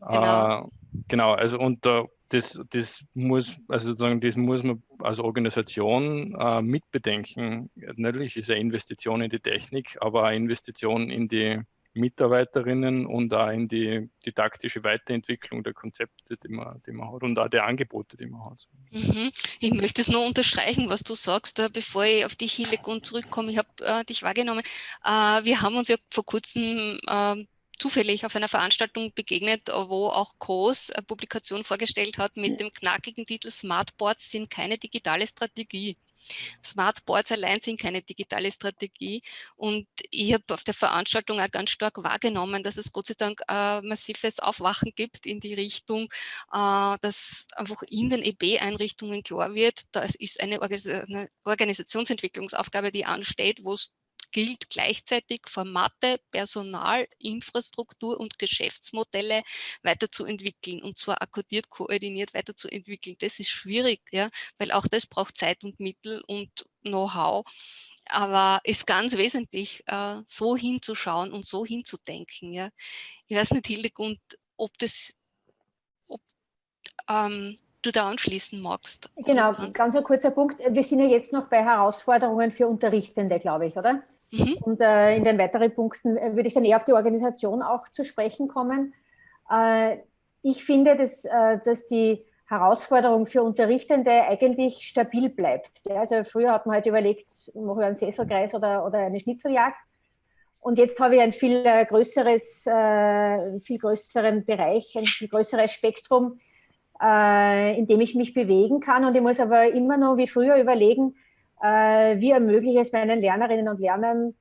Genau, äh, genau also und äh, das, das muss, also sozusagen, das muss man als Organisation äh, mitbedenken. Natürlich ist eine Investition in die Technik, aber eine Investition in die Mitarbeiterinnen und auch in die didaktische Weiterentwicklung der Konzepte, die man, die man hat und auch der Angebote, die man hat. Mhm. Ich möchte es nur unterstreichen, was du sagst, äh, bevor ich auf dich Hildegun zurückkomme. Ich habe äh, dich wahrgenommen. Äh, wir haben uns ja vor kurzem äh, zufällig auf einer Veranstaltung begegnet, wo auch COS eine Publikation vorgestellt hat mit dem knackigen Titel Smartboards sind keine digitale Strategie. Smartboards allein sind keine digitale Strategie. Und ich habe auf der Veranstaltung auch ganz stark wahrgenommen, dass es Gott sei Dank ein massives Aufwachen gibt in die Richtung, äh, dass einfach in den EB-Einrichtungen klar wird, da ist eine Organisationsentwicklungsaufgabe, die ansteht, wo es gilt gleichzeitig Formate, Personal, Infrastruktur und Geschäftsmodelle weiterzuentwickeln und zwar akkodiert, koordiniert weiterzuentwickeln. Das ist schwierig, ja, weil auch das braucht Zeit und Mittel und Know-how. Aber ist ganz wesentlich, äh, so hinzuschauen und so hinzudenken. Ja. Ich weiß nicht, Hildegund, ob das, ob ähm, du da anschließen magst. Genau, ganz ein kurzer Punkt. Wir sind ja jetzt noch bei Herausforderungen für Unterrichtende, glaube ich, oder? Mhm. Und äh, in den weiteren Punkten äh, würde ich dann eher auf die Organisation auch zu sprechen kommen. Äh, ich finde, dass, äh, dass die Herausforderung für Unterrichtende eigentlich stabil bleibt. Also früher hat man halt überlegt, mache ich einen Sesselkreis oder, oder eine Schnitzeljagd. Und jetzt habe ich ein viel äh, größeres, viel größeren Bereich, ein viel größeres Spektrum, in dem ich mich bewegen kann. Und ich muss aber immer noch wie früher überlegen, wie ermögliche es meinen Lernerinnen und Lernern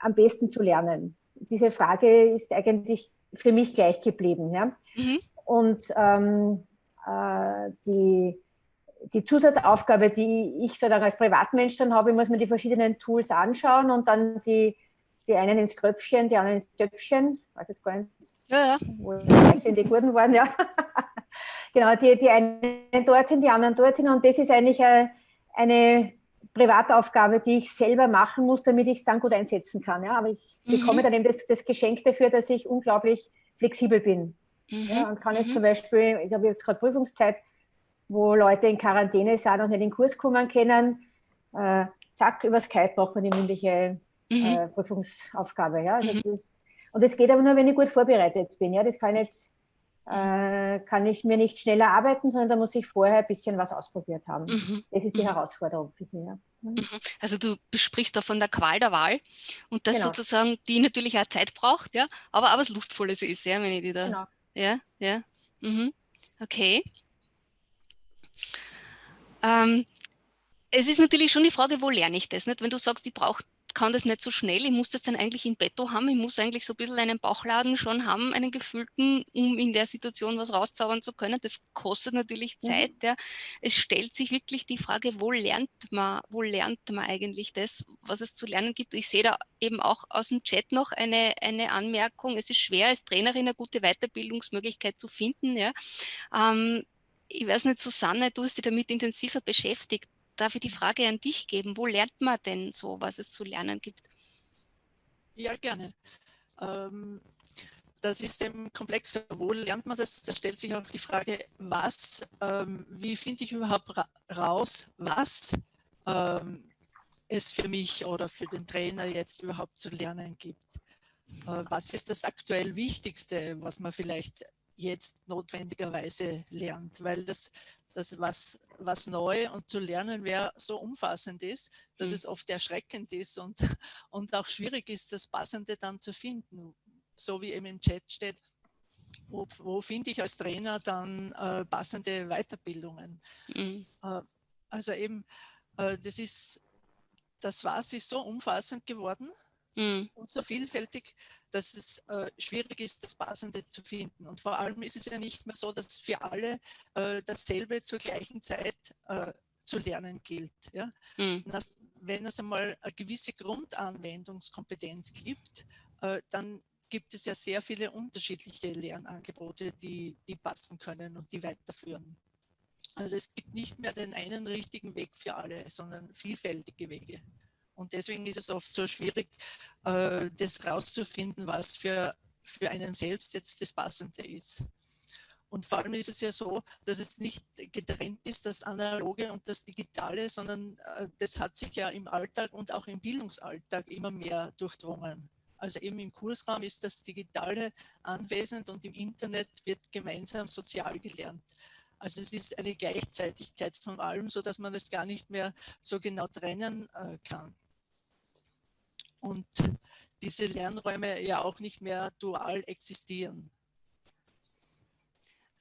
am besten zu lernen? Diese Frage ist eigentlich für mich gleich geblieben. Ja? Mhm. Und ähm, äh, die, die Zusatzaufgabe, die ich sozusagen als Privatmensch dann habe, ich muss mir die verschiedenen Tools anschauen und dann die, die einen ins Kröpfchen, die anderen ins Töpfchen, weiß jetzt gar nicht, ja, ja. wo in die Gurten waren, ja. genau, die, die einen dorthin, die anderen dorthin und das ist eigentlich eine, eine Privataufgabe, die ich selber machen muss, damit ich es dann gut einsetzen kann. Ja? Aber ich mhm. bekomme dann eben das, das, Geschenk dafür, dass ich unglaublich flexibel bin. Mhm. Ja? Und kann jetzt mhm. zum Beispiel, ich habe jetzt gerade Prüfungszeit, wo Leute in Quarantäne sind und nicht in den Kurs kommen können, äh, zack, über Skype braucht man die mündliche mhm. äh, Prüfungsaufgabe. Ja? Also mhm. das, und das geht aber nur, wenn ich gut vorbereitet bin. Ja? Das kann jetzt äh, kann ich mir nicht schneller arbeiten, sondern da muss ich vorher ein bisschen was ausprobiert haben. Mhm. Das ist die mhm. Herausforderung für mich. Mhm. mhm. Also du besprichst da von der Qual der Wahl und das genau. sozusagen, die natürlich auch Zeit braucht, ja, aber, aber was Lustvolles ist, ja, wenn ich die da. Genau. Ja, ja. Mhm. Okay. Ähm, es ist natürlich schon die Frage, wo lerne ich das? Nicht? Wenn du sagst, ich brauche kann das nicht so schnell, ich muss das dann eigentlich in petto haben, ich muss eigentlich so ein bisschen einen Bauchladen schon haben, einen gefühlten, um in der Situation was rauszaubern zu können. Das kostet natürlich mhm. Zeit. Ja. Es stellt sich wirklich die Frage, wo lernt man, wo lernt man eigentlich das, was es zu lernen gibt. Ich sehe da eben auch aus dem Chat noch eine, eine Anmerkung, es ist schwer als Trainerin eine gute Weiterbildungsmöglichkeit zu finden. Ja. Ähm, ich weiß nicht, Susanne, du hast dich damit intensiver beschäftigt darf ich die Frage an dich geben. Wo lernt man denn so, was es zu lernen gibt? Ja, gerne. Ähm, das ist eben komplexer. Wo lernt man das? Da stellt sich auch die Frage, was, ähm, wie finde ich überhaupt ra raus, was ähm, es für mich oder für den Trainer jetzt überhaupt zu lernen gibt. Äh, was ist das aktuell Wichtigste, was man vielleicht jetzt notwendigerweise lernt? Weil das dass was, was neu und zu lernen wer so umfassend ist, dass mhm. es oft erschreckend ist und, und auch schwierig ist, das Passende dann zu finden. So wie eben im Chat steht, wo, wo finde ich als Trainer dann äh, passende Weiterbildungen? Mhm. Äh, also eben, äh, das ist, das Was ist so umfassend geworden mhm. und so vielfältig, dass es äh, schwierig ist, das Passende zu finden. Und vor allem ist es ja nicht mehr so, dass für alle äh, dasselbe zur gleichen Zeit äh, zu lernen gilt. Ja? Mhm. Das, wenn es einmal eine gewisse Grundanwendungskompetenz gibt, äh, dann gibt es ja sehr viele unterschiedliche Lernangebote, die, die passen können und die weiterführen. Also es gibt nicht mehr den einen richtigen Weg für alle, sondern vielfältige Wege. Und deswegen ist es oft so schwierig, äh, das rauszufinden, was für, für einen selbst jetzt das Passende ist. Und vor allem ist es ja so, dass es nicht getrennt ist, das Analoge und das Digitale, sondern äh, das hat sich ja im Alltag und auch im Bildungsalltag immer mehr durchdrungen. Also eben im Kursraum ist das Digitale anwesend und im Internet wird gemeinsam sozial gelernt. Also es ist eine Gleichzeitigkeit von allem, sodass man das gar nicht mehr so genau trennen äh, kann. Und diese Lernräume ja auch nicht mehr dual existieren.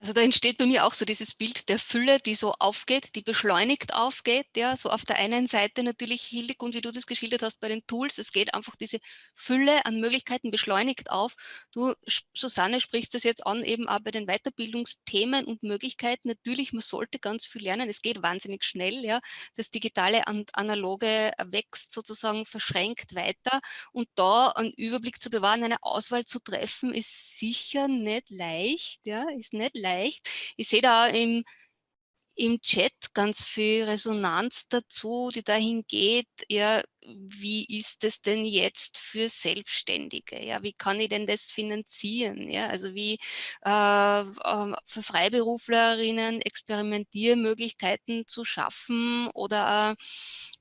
Also da entsteht bei mir auch so dieses Bild der Fülle, die so aufgeht, die beschleunigt aufgeht. Ja, so auf der einen Seite natürlich Hildegund, wie du das geschildert hast bei den Tools, es geht einfach diese Fülle an Möglichkeiten beschleunigt auf. Du, Susanne, sprichst das jetzt an, eben auch bei den Weiterbildungsthemen und Möglichkeiten. Natürlich, man sollte ganz viel lernen. Es geht wahnsinnig schnell. Ja, das Digitale und Analoge wächst sozusagen verschränkt weiter. Und da einen Überblick zu bewahren, eine Auswahl zu treffen, ist sicher nicht leicht. Ja, ist nicht leicht erreicht. Ich sehe da im, im Chat ganz viel Resonanz dazu, die dahin geht, ja, wie ist es denn jetzt für Selbstständige? Ja, wie kann ich denn das finanzieren? Ja, also wie äh, ähm, für Freiberuflerinnen Experimentiermöglichkeiten zu schaffen oder äh,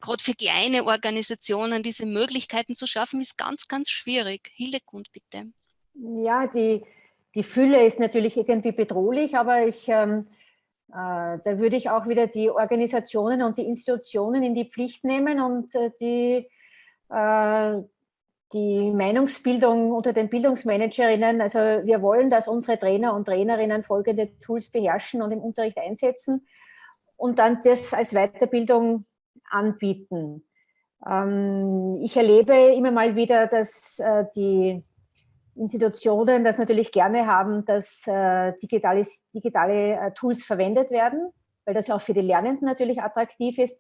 gerade für kleine Organisationen diese Möglichkeiten zu schaffen, ist ganz, ganz schwierig. Hildegund, bitte. Ja, die, die Fülle ist natürlich irgendwie bedrohlich, aber ich, ähm, äh, da würde ich auch wieder die Organisationen und die Institutionen in die Pflicht nehmen und äh, die, äh, die Meinungsbildung unter den Bildungsmanagerinnen. Also wir wollen, dass unsere Trainer und Trainerinnen folgende Tools beherrschen und im Unterricht einsetzen und dann das als Weiterbildung anbieten. Ähm, ich erlebe immer mal wieder, dass äh, die Institutionen das natürlich gerne haben, dass äh, digitale, digitale äh, Tools verwendet werden, weil das ja auch für die Lernenden natürlich attraktiv ist.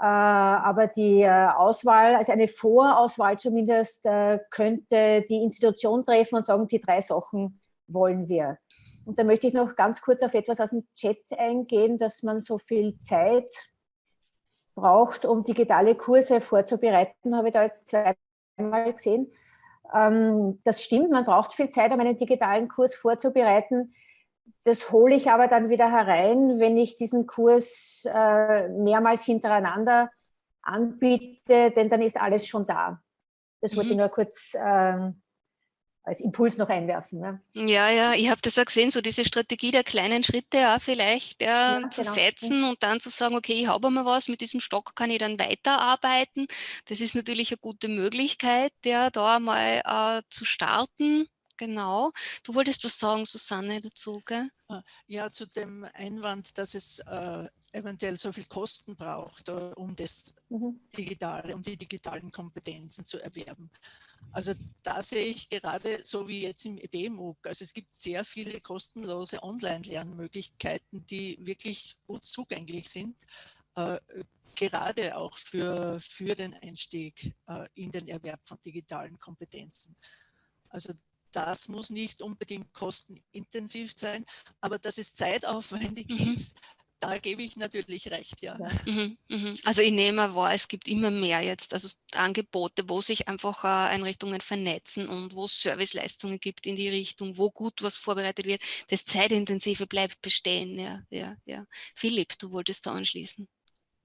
Äh, aber die äh, Auswahl, also eine Vorauswahl zumindest, äh, könnte die Institution treffen und sagen, die drei Sachen wollen wir. Und da möchte ich noch ganz kurz auf etwas aus dem Chat eingehen, dass man so viel Zeit braucht, um digitale Kurse vorzubereiten, habe ich da jetzt zweimal gesehen. Ähm, das stimmt, man braucht viel Zeit, um einen digitalen Kurs vorzubereiten. Das hole ich aber dann wieder herein, wenn ich diesen Kurs äh, mehrmals hintereinander anbiete, denn dann ist alles schon da. Das wollte ich mhm. nur kurz ähm, als Impuls noch einwerfen. Ne? Ja, ja, ich habe das auch gesehen, so diese Strategie der kleinen Schritte ja, vielleicht ja, ja, zu genau. setzen und dann zu sagen, okay, ich habe einmal was, mit diesem Stock kann ich dann weiterarbeiten. Das ist natürlich eine gute Möglichkeit, ja, da mal äh, zu starten. Genau. Du wolltest was sagen, Susanne, dazu, gell? Ah, ja, zu dem Einwand, dass es äh, eventuell so viel Kosten braucht, uh, um das mhm. Digitale, um die digitalen Kompetenzen zu erwerben. Also da sehe ich gerade so wie jetzt im EBMUG, also es gibt sehr viele kostenlose Online-Lernmöglichkeiten, die wirklich gut zugänglich sind, äh, gerade auch für, für den Einstieg äh, in den Erwerb von digitalen Kompetenzen. Also das muss nicht unbedingt kostenintensiv sein, aber dass es zeitaufwendig mhm. ist, da gebe ich natürlich recht, ja. Mhm, mhm. Also ich nehme wahr, es gibt immer mehr jetzt, also Angebote, wo sich einfach äh, Einrichtungen vernetzen und wo es Serviceleistungen gibt in die Richtung, wo gut was vorbereitet wird. Das Zeitintensive bleibt bestehen, ja, ja, ja. Philipp, du wolltest da anschließen.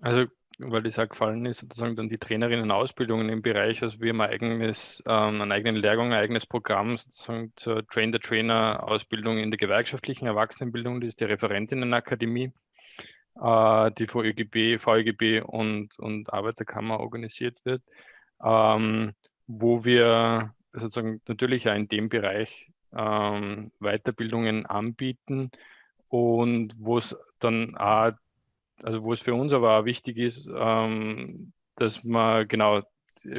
Also weil das auch gefallen ist, sozusagen dann die Trainerinnen-Ausbildungen im Bereich, also wir haben ein eigenes, ähm, einen eigenen Lehrgang, ein eigenes Programm sozusagen zur Train-the-Trainer-Ausbildung in der gewerkschaftlichen Erwachsenenbildung, das ist die Referentinnenakademie äh, die VEGB, VEGB und, und Arbeiterkammer organisiert wird, ähm, wo wir sozusagen natürlich auch in dem Bereich ähm, Weiterbildungen anbieten und wo es dann auch, also wo es für uns aber auch wichtig ist, ähm, dass man genau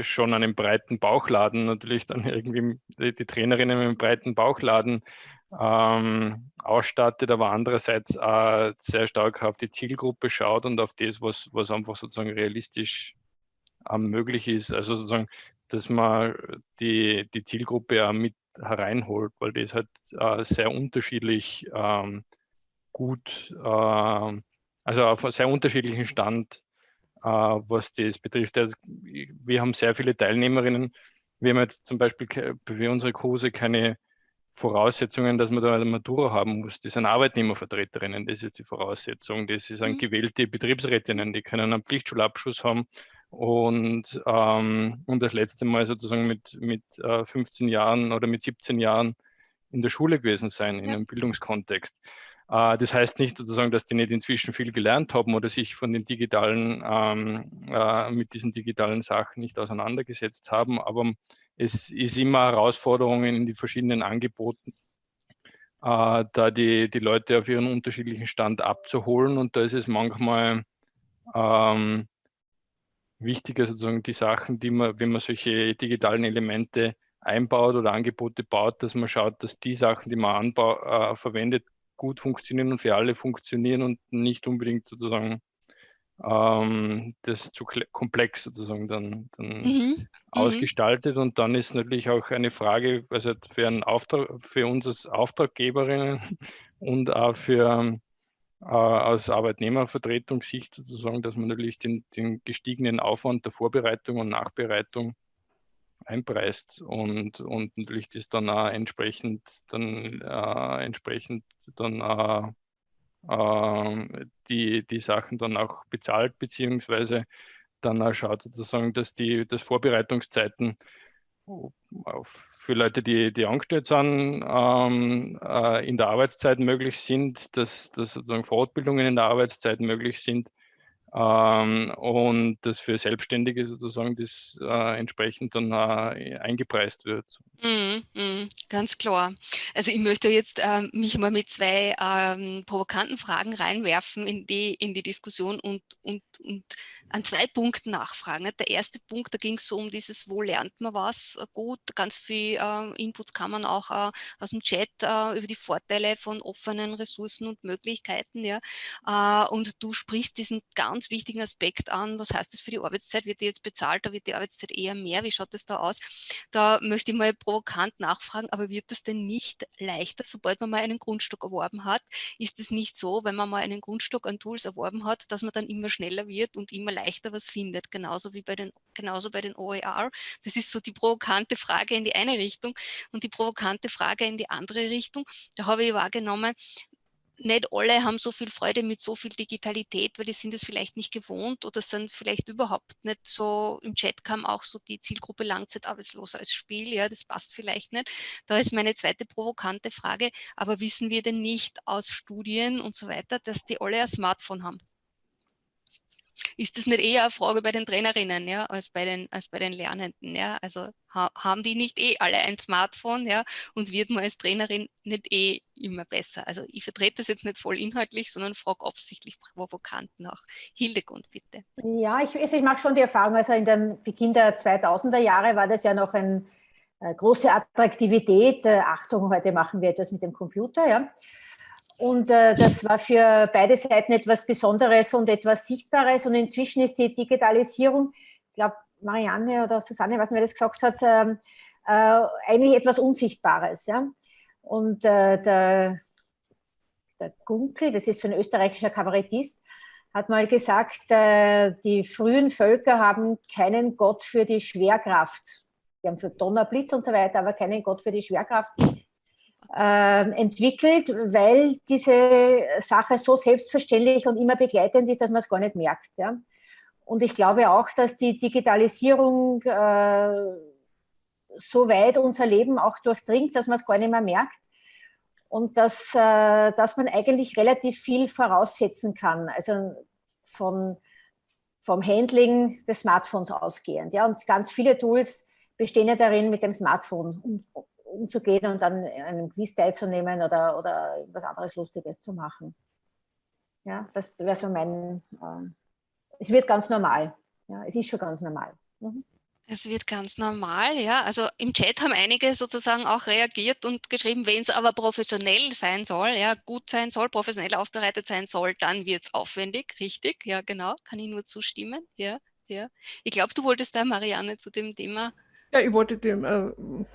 schon einen breiten Bauchladen natürlich dann irgendwie die Trainerinnen mit einem breiten Bauchladen ähm, ausstattet, aber andererseits auch sehr stark auf die Zielgruppe schaut und auf das, was, was einfach sozusagen realistisch ähm, möglich ist. Also sozusagen, dass man die, die Zielgruppe auch mit hereinholt, weil das halt äh, sehr unterschiedlich ähm, gut, äh, also auf sehr unterschiedlichen Stand, äh, was das betrifft. Also, wir haben sehr viele Teilnehmerinnen. Wir haben jetzt zum Beispiel für unsere Kurse keine Voraussetzungen, dass man da eine Matura haben muss. Das sind Arbeitnehmervertreterinnen, das ist die Voraussetzung. Das sind mhm. gewählte Betriebsrätinnen, die können einen Pflichtschulabschluss haben und, ähm, und das letzte Mal sozusagen mit, mit äh, 15 Jahren oder mit 17 Jahren in der Schule gewesen sein, in einem Bildungskontext. Äh, das heißt nicht sozusagen, dass die nicht inzwischen viel gelernt haben oder sich von den digitalen, ähm, äh, mit diesen digitalen Sachen nicht auseinandergesetzt haben, aber es ist immer Herausforderungen in die verschiedenen Angeboten, äh, da die, die Leute auf ihren unterschiedlichen Stand abzuholen. Und da ist es manchmal ähm, wichtiger, sozusagen die Sachen, die man, wenn man solche digitalen Elemente einbaut oder Angebote baut, dass man schaut, dass die Sachen, die man anbau, äh, verwendet, gut funktionieren und für alle funktionieren und nicht unbedingt sozusagen ähm, das zu komplex sozusagen dann, dann mhm. mhm. ausgestaltet. Und dann ist natürlich auch eine Frage, also für, einen Auftrag, für uns als Auftraggeberinnen und auch für äh, aus Arbeitnehmervertretungssicht sozusagen, dass man natürlich den, den gestiegenen Aufwand der Vorbereitung und Nachbereitung einpreist und, und natürlich das dann auch entsprechend dann äh, entsprechend dann äh, äh, die, die Sachen dann auch bezahlt, beziehungsweise dann auch schaut sozusagen, dass die dass Vorbereitungszeiten für Leute, die, die angestellt sind, ähm, äh, in der Arbeitszeit möglich sind, dass, dass sozusagen Fortbildungen in der Arbeitszeit möglich sind ähm, und dass für Selbstständige sozusagen das äh, entsprechend dann äh, eingepreist wird. Mm, mm, ganz klar. Also ich möchte jetzt äh, mich mal mit zwei ähm, provokanten Fragen reinwerfen in die, in die Diskussion und, und, und an zwei Punkten nachfragen. Der erste Punkt, da ging es so um dieses, wo lernt man was äh, gut. Ganz viel äh, Inputs kann man auch äh, aus dem Chat über die Vorteile von offenen Ressourcen und Möglichkeiten. Ja. und du sprichst diesen ganz wichtigen Aspekt an. Was heißt das für die Arbeitszeit? Wird die jetzt bezahlt? Da wird die Arbeitszeit eher mehr. Wie schaut das da aus? Da möchte ich mal provokant nachfragen, aber wird das denn nicht leichter, sobald man mal einen Grundstock erworben hat? Ist es nicht so, wenn man mal einen Grundstock an Tools erworben hat, dass man dann immer schneller wird und immer leichter was findet? Genauso wie bei den, genauso bei den OER. Das ist so die provokante Frage in die eine Richtung und die provokante Frage in die andere Richtung. Da habe ich wahrgenommen, nicht alle haben so viel Freude mit so viel Digitalität, weil die sind es vielleicht nicht gewohnt oder sind vielleicht überhaupt nicht so, im Chat kam auch so die Zielgruppe Langzeitarbeitsloser als Spiel, ja, das passt vielleicht nicht. Da ist meine zweite provokante Frage, aber wissen wir denn nicht aus Studien und so weiter, dass die alle ein Smartphone haben? Ist das nicht eher eine Frage bei den Trainerinnen ja, als, bei den, als bei den Lernenden. Ja? Also ha, haben die nicht eh alle ein Smartphone ja, und wird man als Trainerin nicht eh immer besser. Also ich vertrete das jetzt nicht voll inhaltlich, sondern frage absichtlich provokant nach. Hildegund, bitte. Ja, ich, also ich mache schon die Erfahrung, also in dem Beginn der 2000er Jahre war das ja noch eine äh, große Attraktivität. Äh, Achtung, heute machen wir etwas mit dem Computer. Ja. Und äh, das war für beide Seiten etwas Besonderes und etwas Sichtbares. Und inzwischen ist die Digitalisierung, ich glaube, Marianne oder Susanne, was mir das gesagt hat, äh, äh, eigentlich etwas Unsichtbares. Ja? Und äh, der, der Gunkel, das ist so ein österreichischer Kabarettist, hat mal gesagt, äh, die frühen Völker haben keinen Gott für die Schwerkraft. Die haben für Donner, Blitz und so weiter, aber keinen Gott für die Schwerkraft äh, entwickelt, weil diese Sache so selbstverständlich und immer begleitend ist, dass man es gar nicht merkt. Ja? Und ich glaube auch, dass die Digitalisierung äh, so weit unser Leben auch durchdringt, dass man es gar nicht mehr merkt und dass, äh, dass man eigentlich relativ viel voraussetzen kann, also von, vom Handling des Smartphones ausgehend. Ja? Und ganz viele Tools bestehen ja darin, mit dem Smartphone umzugehen und dann an einem Quiz teilzunehmen oder, oder was anderes Lustiges zu machen. Ja, das wäre so mein, äh, es wird ganz normal. Ja, es ist schon ganz normal. Mhm. Es wird ganz normal, ja. Also im Chat haben einige sozusagen auch reagiert und geschrieben, wenn es aber professionell sein soll, ja, gut sein soll, professionell aufbereitet sein soll, dann wird es aufwendig, richtig, ja genau, kann ich nur zustimmen, ja, ja. Ich glaube, du wolltest da, Marianne, zu dem Thema ja, ich wollte dem äh,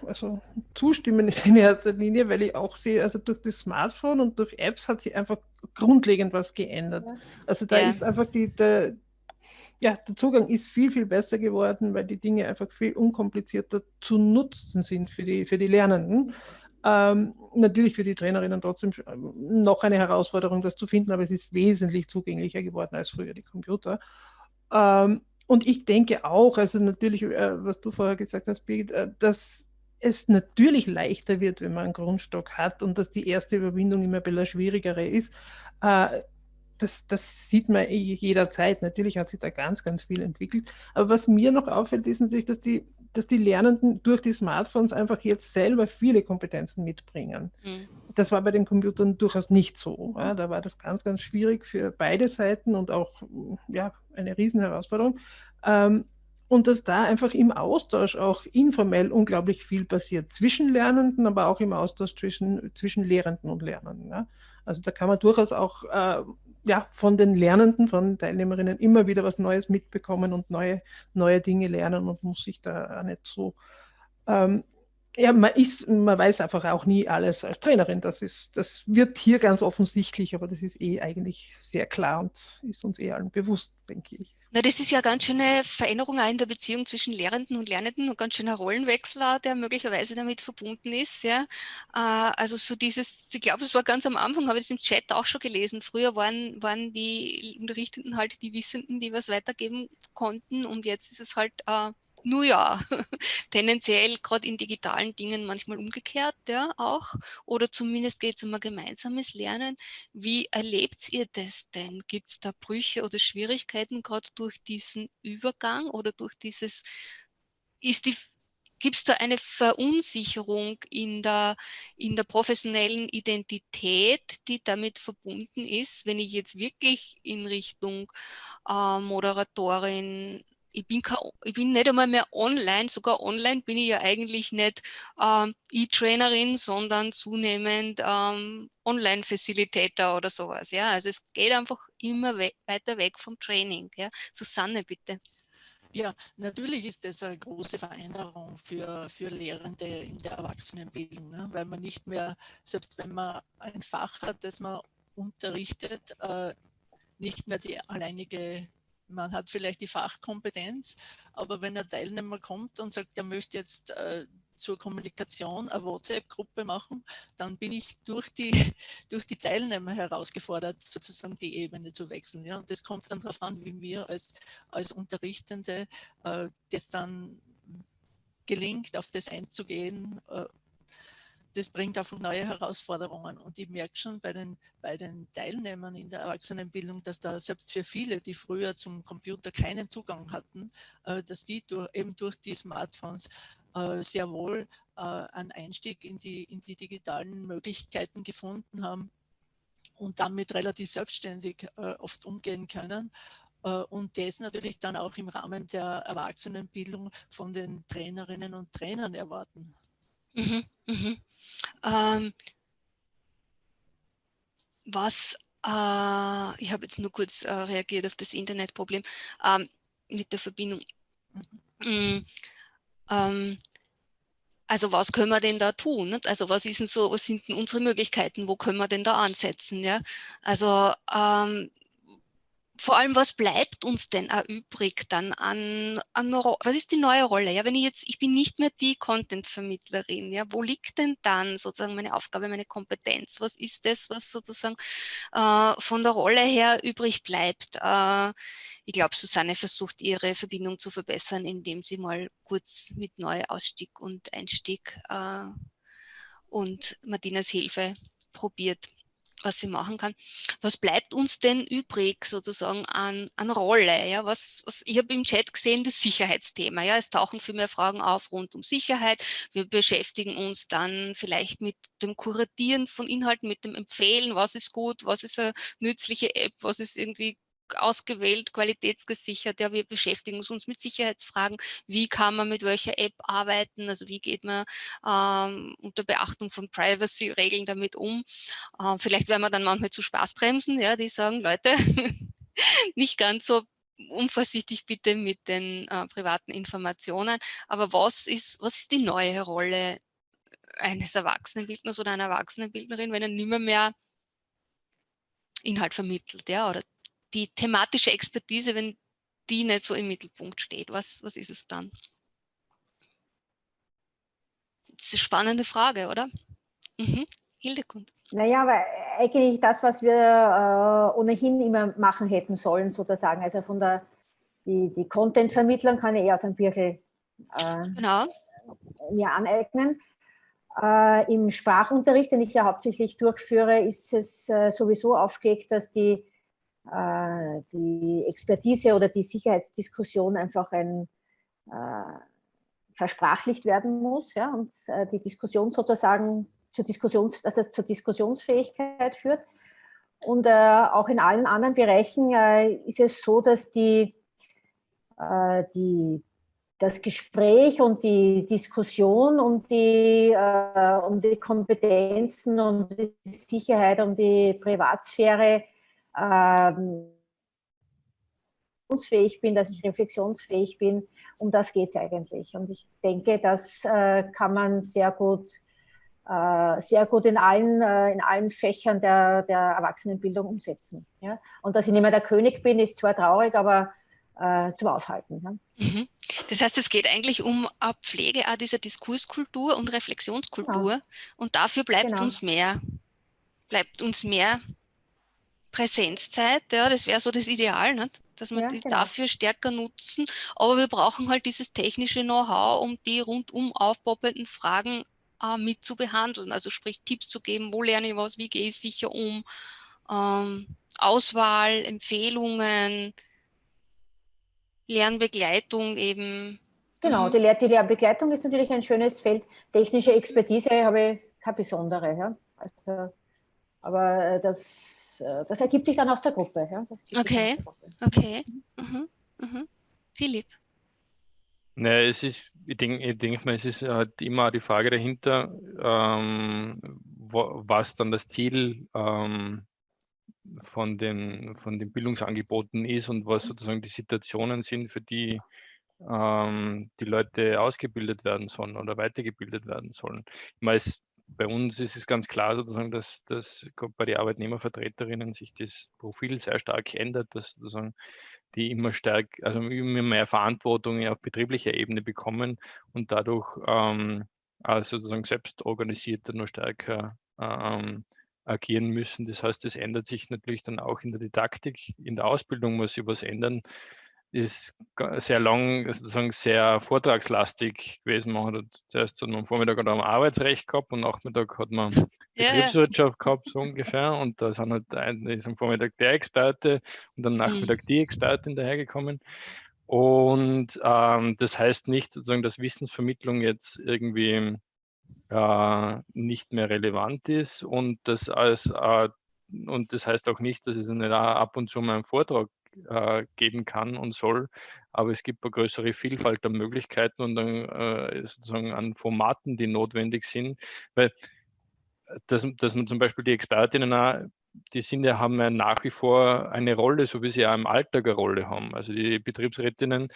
also zustimmen in erster Linie, weil ich auch sehe, also durch das Smartphone und durch Apps hat sich einfach grundlegend was geändert. Ja. Also da ja. ist einfach die, der, ja, der Zugang ist viel, viel besser geworden, weil die Dinge einfach viel unkomplizierter zu nutzen sind für die, für die Lernenden. Ähm, natürlich für die Trainerinnen trotzdem noch eine Herausforderung, das zu finden, aber es ist wesentlich zugänglicher geworden als früher die Computer. Ähm, und ich denke auch, also natürlich, äh, was du vorher gesagt hast, Birgit, äh, dass es natürlich leichter wird, wenn man einen Grundstock hat und dass die erste Überwindung immer ein schwierigere ist. Äh, das, das, sieht man jederzeit. Natürlich hat sich da ganz, ganz viel entwickelt. Aber was mir noch auffällt, ist natürlich, dass die, dass die Lernenden durch die Smartphones einfach jetzt selber viele Kompetenzen mitbringen. Mhm. Das war bei den Computern durchaus nicht so. Ja, da war das ganz, ganz schwierig für beide Seiten und auch ja, eine Riesenherausforderung. Ähm, und dass da einfach im Austausch auch informell unglaublich viel passiert, zwischen Lernenden, aber auch im Austausch zwischen, zwischen Lehrenden und Lernenden. Ja. Also da kann man durchaus auch äh, ja, von den Lernenden, von Teilnehmerinnen immer wieder was Neues mitbekommen und neue, neue Dinge lernen und muss sich da nicht so ähm, ja, man, ist, man weiß einfach auch nie alles als Trainerin. Das, ist, das wird hier ganz offensichtlich, aber das ist eh eigentlich sehr klar und ist uns eh allen bewusst, denke ich. Na, das ist ja ganz schöne Veränderung auch in der Beziehung zwischen Lehrenden und Lernenden und ganz schöner Rollenwechsel, der möglicherweise damit verbunden ist. Ja. Äh, also so dieses, ich glaube, es war ganz am Anfang, habe ich es im Chat auch schon gelesen. Früher waren, waren die Unterrichtenden halt die Wissenden, die was weitergeben konnten und jetzt ist es halt äh, nur ja, tendenziell gerade in digitalen Dingen manchmal umgekehrt, ja, auch. Oder zumindest geht es um ein gemeinsames Lernen. Wie erlebt ihr das denn? Gibt es da Brüche oder Schwierigkeiten gerade durch diesen Übergang oder durch dieses, ist die, gibt es da eine Verunsicherung in der, in der professionellen Identität, die damit verbunden ist, wenn ich jetzt wirklich in Richtung äh, Moderatorin, ich bin, ich bin nicht einmal mehr online, sogar online bin ich ja eigentlich nicht ähm, E-Trainerin, sondern zunehmend ähm, Online-Facilitator oder sowas. Ja? Also es geht einfach immer we weiter weg vom Training. Ja? Susanne, bitte. Ja, natürlich ist das eine große Veränderung für, für Lehrende in der Erwachsenenbildung, ne? weil man nicht mehr, selbst wenn man ein Fach hat, das man unterrichtet, äh, nicht mehr die alleinige man hat vielleicht die Fachkompetenz, aber wenn ein Teilnehmer kommt und sagt, er möchte jetzt äh, zur Kommunikation eine WhatsApp-Gruppe machen, dann bin ich durch die, durch die Teilnehmer herausgefordert, sozusagen die Ebene zu wechseln. Ja? Und das kommt dann darauf an, wie wir als, als Unterrichtende äh, das dann gelingt, auf das einzugehen, äh, das bringt einfach neue Herausforderungen. Und ich merke schon bei den, bei den Teilnehmern in der Erwachsenenbildung, dass da selbst für viele, die früher zum Computer keinen Zugang hatten, äh, dass die durch, eben durch die Smartphones äh, sehr wohl äh, einen Einstieg in die, in die digitalen Möglichkeiten gefunden haben und damit relativ selbstständig oft umgehen können und das natürlich dann auch im Rahmen der Erwachsenenbildung von den Trainerinnen und Trainern erwarten. Mhm, mh. Ähm, was, äh, ich habe jetzt nur kurz äh, reagiert auf das Internetproblem ähm, mit der Verbindung. Mhm. Ähm, also was können wir denn da tun? Nicht? Also was ist denn so, was sind denn unsere Möglichkeiten? Wo können wir denn da ansetzen? Ja? Also ähm, vor allem, was bleibt uns denn auch übrig dann an, an was ist die neue Rolle? Ja, wenn ich jetzt, ich bin nicht mehr die Content-Vermittlerin, ja, wo liegt denn dann sozusagen meine Aufgabe, meine Kompetenz? Was ist das, was sozusagen äh, von der Rolle her übrig bleibt? Äh, ich glaube, Susanne versucht ihre Verbindung zu verbessern, indem sie mal kurz mit Neuausstieg und Einstieg äh, und Martinas Hilfe probiert was sie machen kann. Was bleibt uns denn übrig sozusagen an, an Rolle? Ja, was, was, ich habe im Chat gesehen, das Sicherheitsthema. Ja, es tauchen viel mehr Fragen auf rund um Sicherheit. Wir beschäftigen uns dann vielleicht mit dem Kuratieren von Inhalten, mit dem Empfehlen, was ist gut, was ist eine nützliche App, was ist irgendwie ausgewählt, qualitätsgesichert. Ja, wir beschäftigen uns mit Sicherheitsfragen. Wie kann man mit welcher App arbeiten? Also wie geht man ähm, unter Beachtung von Privacy-Regeln damit um? Ähm, vielleicht werden wir dann manchmal zu Spaßbremsen, ja, die sagen, Leute, nicht ganz so unvorsichtig bitte mit den äh, privaten Informationen. Aber was ist, was ist die neue Rolle eines Erwachsenenbildners oder einer Erwachsenenbildnerin, wenn er nimmer mehr Inhalt vermittelt, ja, oder die thematische Expertise, wenn die nicht so im Mittelpunkt steht, was, was ist es dann? Das ist eine spannende Frage, oder? Mhm. Hildekund. Naja, aber eigentlich das, was wir äh, ohnehin immer machen hätten sollen, sozusagen. Also von der, die, die Content-Vermittlung kann ich eher aus einem Birkel äh, genau. mir aneignen. Äh, Im Sprachunterricht, den ich ja hauptsächlich durchführe, ist es äh, sowieso aufgelegt, dass die die Expertise oder die Sicherheitsdiskussion einfach ein, äh, versprachlicht werden muss ja, und äh, die Diskussion sozusagen zur, Diskussions, dass das zur Diskussionsfähigkeit führt. Und äh, auch in allen anderen Bereichen äh, ist es so, dass die, äh, die, das Gespräch und die Diskussion um die, äh, um die Kompetenzen und die Sicherheit, um die Privatsphäre ähm, bin, dass ich reflexionsfähig bin. Um das geht es eigentlich. Und ich denke, das äh, kann man sehr gut, äh, sehr gut in allen, äh, in allen Fächern der, der Erwachsenenbildung umsetzen. Ja? Und dass ich nicht mehr der König bin, ist zwar traurig, aber äh, zum Aushalten. Ja? Mhm. Das heißt, es geht eigentlich um eine Pflege auch dieser Diskurskultur und Reflexionskultur. Genau. Und dafür bleibt genau. uns mehr, bleibt uns mehr Präsenzzeit. Ja, das wäre so das Ideal. Nicht? dass wir ja, die genau. dafür stärker nutzen. Aber wir brauchen halt dieses technische Know-how, um die rundum aufpoppenden Fragen äh, mit zu behandeln. Also sprich Tipps zu geben, wo lerne ich was, wie gehe ich sicher um, ähm, Auswahl, Empfehlungen, Lernbegleitung eben. Genau, mhm. die, Lehr die Lernbegleitung ist natürlich ein schönes Feld. Technische Expertise habe ich keine besondere. Ja? Also, aber das das ergibt sich dann aus der Gruppe. Ja? okay, der Gruppe. okay. Mhm. Mhm. Philipp? Ne, es ist, ich denke denk mal, es ist halt immer die Frage dahinter, ähm, wo, was dann das Ziel ähm, von, den, von den Bildungsangeboten ist und was sozusagen die Situationen sind, für die ähm, die Leute ausgebildet werden sollen oder weitergebildet werden sollen. Ich meine, es bei uns ist es ganz klar sozusagen, dass, dass bei den Arbeitnehmervertreterinnen sich das Profil sehr stark ändert, dass sozusagen die immer stärk, also immer mehr Verantwortung auf betrieblicher Ebene bekommen und dadurch ähm, also sozusagen selbst organisierter noch stärker ähm, agieren müssen. Das heißt, es ändert sich natürlich dann auch in der Didaktik, in der Ausbildung muss sich was ändern ist sehr lang, sozusagen sehr vortragslastig gewesen. Man hat zuerst am Vormittag hat man Arbeitsrecht gehabt und Nachmittag hat man Betriebswirtschaft ja. gehabt, so ungefähr. Und da sind halt ein, ist am Vormittag der Experte und am Nachmittag mhm. die Expertin dahergekommen. Und ähm, das heißt nicht, sozusagen, dass Wissensvermittlung jetzt irgendwie äh, nicht mehr relevant ist und das als äh, und das heißt auch nicht, dass es nicht ab und zu mal einen Vortrag äh, geben kann und soll. Aber es gibt eine größere Vielfalt an Möglichkeiten und an, äh, sozusagen an Formaten, die notwendig sind. Weil äh, dass, dass man zum Beispiel die Expertinnen auch, die sind ja, haben ja nach wie vor eine Rolle, so wie sie ja im Alltag eine Rolle haben. Also die Betriebsrätinnen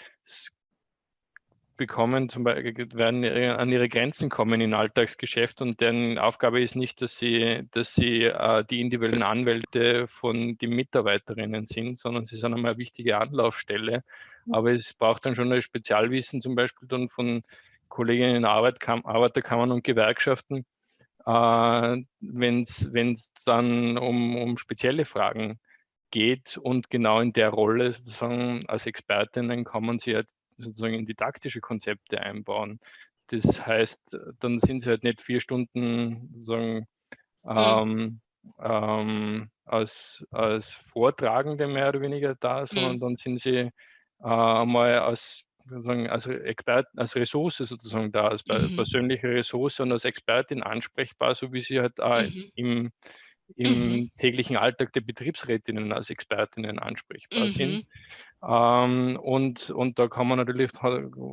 bekommen, zum Beispiel werden an ihre Grenzen kommen im Alltagsgeschäft und deren Aufgabe ist nicht, dass sie, dass sie äh, die individuellen Anwälte von den Mitarbeiterinnen sind, sondern sie sind einmal eine wichtige Anlaufstelle. Mhm. Aber es braucht dann schon ein Spezialwissen, zum Beispiel dann von Kolleginnen in Arbeitkam Arbeiterkammern und Gewerkschaften, äh, wenn es dann um, um spezielle Fragen geht und genau in der Rolle sozusagen als Expertinnen kann man sie halt sozusagen in didaktische Konzepte einbauen. Das heißt, dann sind sie halt nicht vier Stunden sozusagen ähm, ähm, als, als Vortragende mehr oder weniger da, sondern mhm. dann sind sie äh, mal als sozusagen als Expert, als Ressource sozusagen da, als mhm. persönliche Ressource und als Expertin ansprechbar, so wie sie halt äh, mhm. im, im mhm. täglichen Alltag der Betriebsrätinnen als Expertinnen ansprechbar sind. Ähm, und, und da kann man natürlich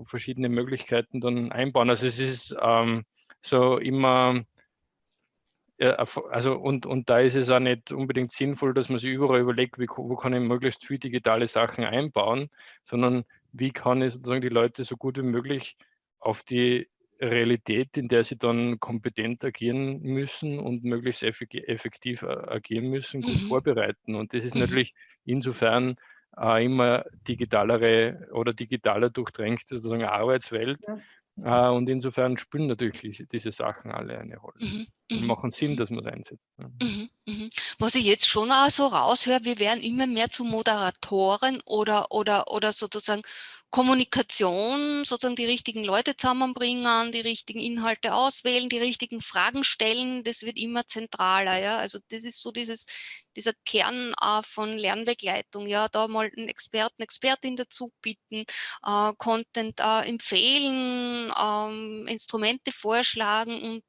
verschiedene Möglichkeiten dann einbauen. Also es ist ähm, so immer, also und, und da ist es auch nicht unbedingt sinnvoll, dass man sich überall überlegt, wie, wo kann ich möglichst viele digitale Sachen einbauen, sondern wie kann ich sozusagen die Leute so gut wie möglich auf die Realität, in der sie dann kompetent agieren müssen und möglichst effektiv agieren müssen, gut mhm. vorbereiten. Und das ist mhm. natürlich insofern äh, immer digitalere oder digitaler durchdrängte sozusagen Arbeitswelt. Ja. Äh, und insofern spielen natürlich diese Sachen alle eine Rolle. Mhm. Und mhm. machen Sinn, dass man es einsetzt. Mhm. Mhm. Mhm. Was ich jetzt schon auch so raushöre, wir werden immer mehr zu Moderatoren oder, oder, oder sozusagen Kommunikation, sozusagen die richtigen Leute zusammenbringen, die richtigen Inhalte auswählen, die richtigen Fragen stellen, das wird immer zentraler. Ja? Also das ist so dieses, dieser Kern äh, von Lernbegleitung. Ja, da mal einen Experten, Expertin dazu bitten, äh, Content äh, empfehlen, ähm, Instrumente vorschlagen und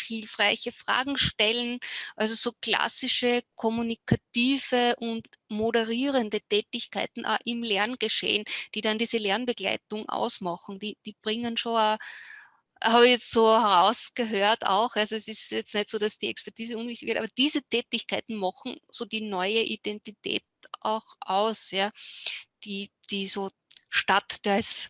hilfreiche Fragen stellen. Also so klassische kommunikative und moderierende Tätigkeiten auch im Lerngeschehen, die dann diese Lernbegleitung ausmachen. Die, die bringen schon auch habe ich jetzt so herausgehört auch, also es ist jetzt nicht so, dass die Expertise unwichtig wird, aber diese Tätigkeiten machen so die neue Identität auch aus, ja, die, die so statt des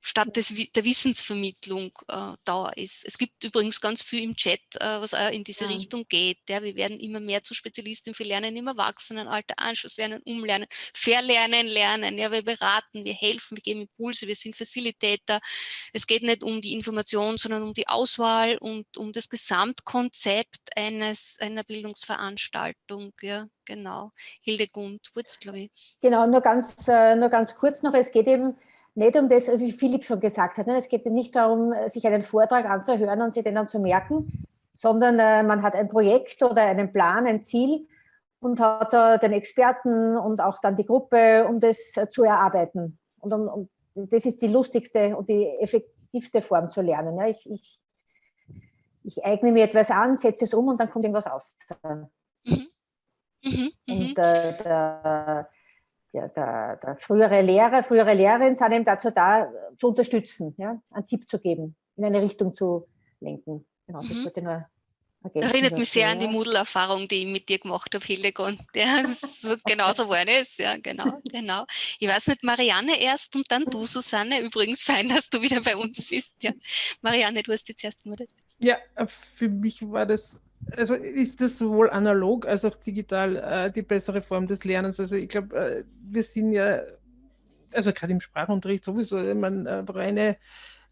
statt des, der Wissensvermittlung äh, da ist. Es gibt übrigens ganz viel im Chat, äh, was auch in diese ja. Richtung geht. Ja. Wir werden immer mehr zu Spezialisten für Lernen im Erwachsenenalter, Anschlusslernen, Umlernen, Verlernen, Lernen. Ja, wir beraten, wir helfen, wir geben Impulse, wir sind Facilitator. Es geht nicht um die Information, sondern um die Auswahl und um das Gesamtkonzept eines, einer Bildungsveranstaltung. Ja, genau. Hildegund, Wurz, glaube ich. Genau, nur ganz, äh, nur ganz kurz noch. Es geht eben nicht um das, wie Philipp schon gesagt hat. Ne? Es geht nicht darum, sich einen Vortrag anzuhören und sich den dann zu merken, sondern äh, man hat ein Projekt oder einen Plan, ein Ziel und hat da den Experten und auch dann die Gruppe, um das zu erarbeiten. Und, um, um, das ist die lustigste und die effektivste Form zu lernen. Ja? Ich, ich, ich, eigne mir etwas an, setze es um und dann kommt irgendwas aus. Mhm. Mhm. Und mhm. äh, der, der, der, der, frühere Lehrer, frühere Lehrerin sind eben dazu da, zu unterstützen, ja, einen Tipp zu geben, in eine Richtung zu lenken. Genau, das mhm. wollte nur Erinnert mich sehr ja. an die Moodle-Erfahrung, die ich mit dir gemacht habe, Hildegard. Ja, das wird genauso war es. Ja, genau, genau. Ich weiß nicht, Marianne erst und dann du, Susanne. Übrigens fein, dass du wieder bei uns bist. Ja. Marianne, du hast jetzt erst moderiert. Ja, für mich war das also ist das sowohl analog als auch digital äh, die bessere Form des Lernens. Also ich glaube, äh, wir sind ja, also gerade im Sprachunterricht sowieso, man äh, reine,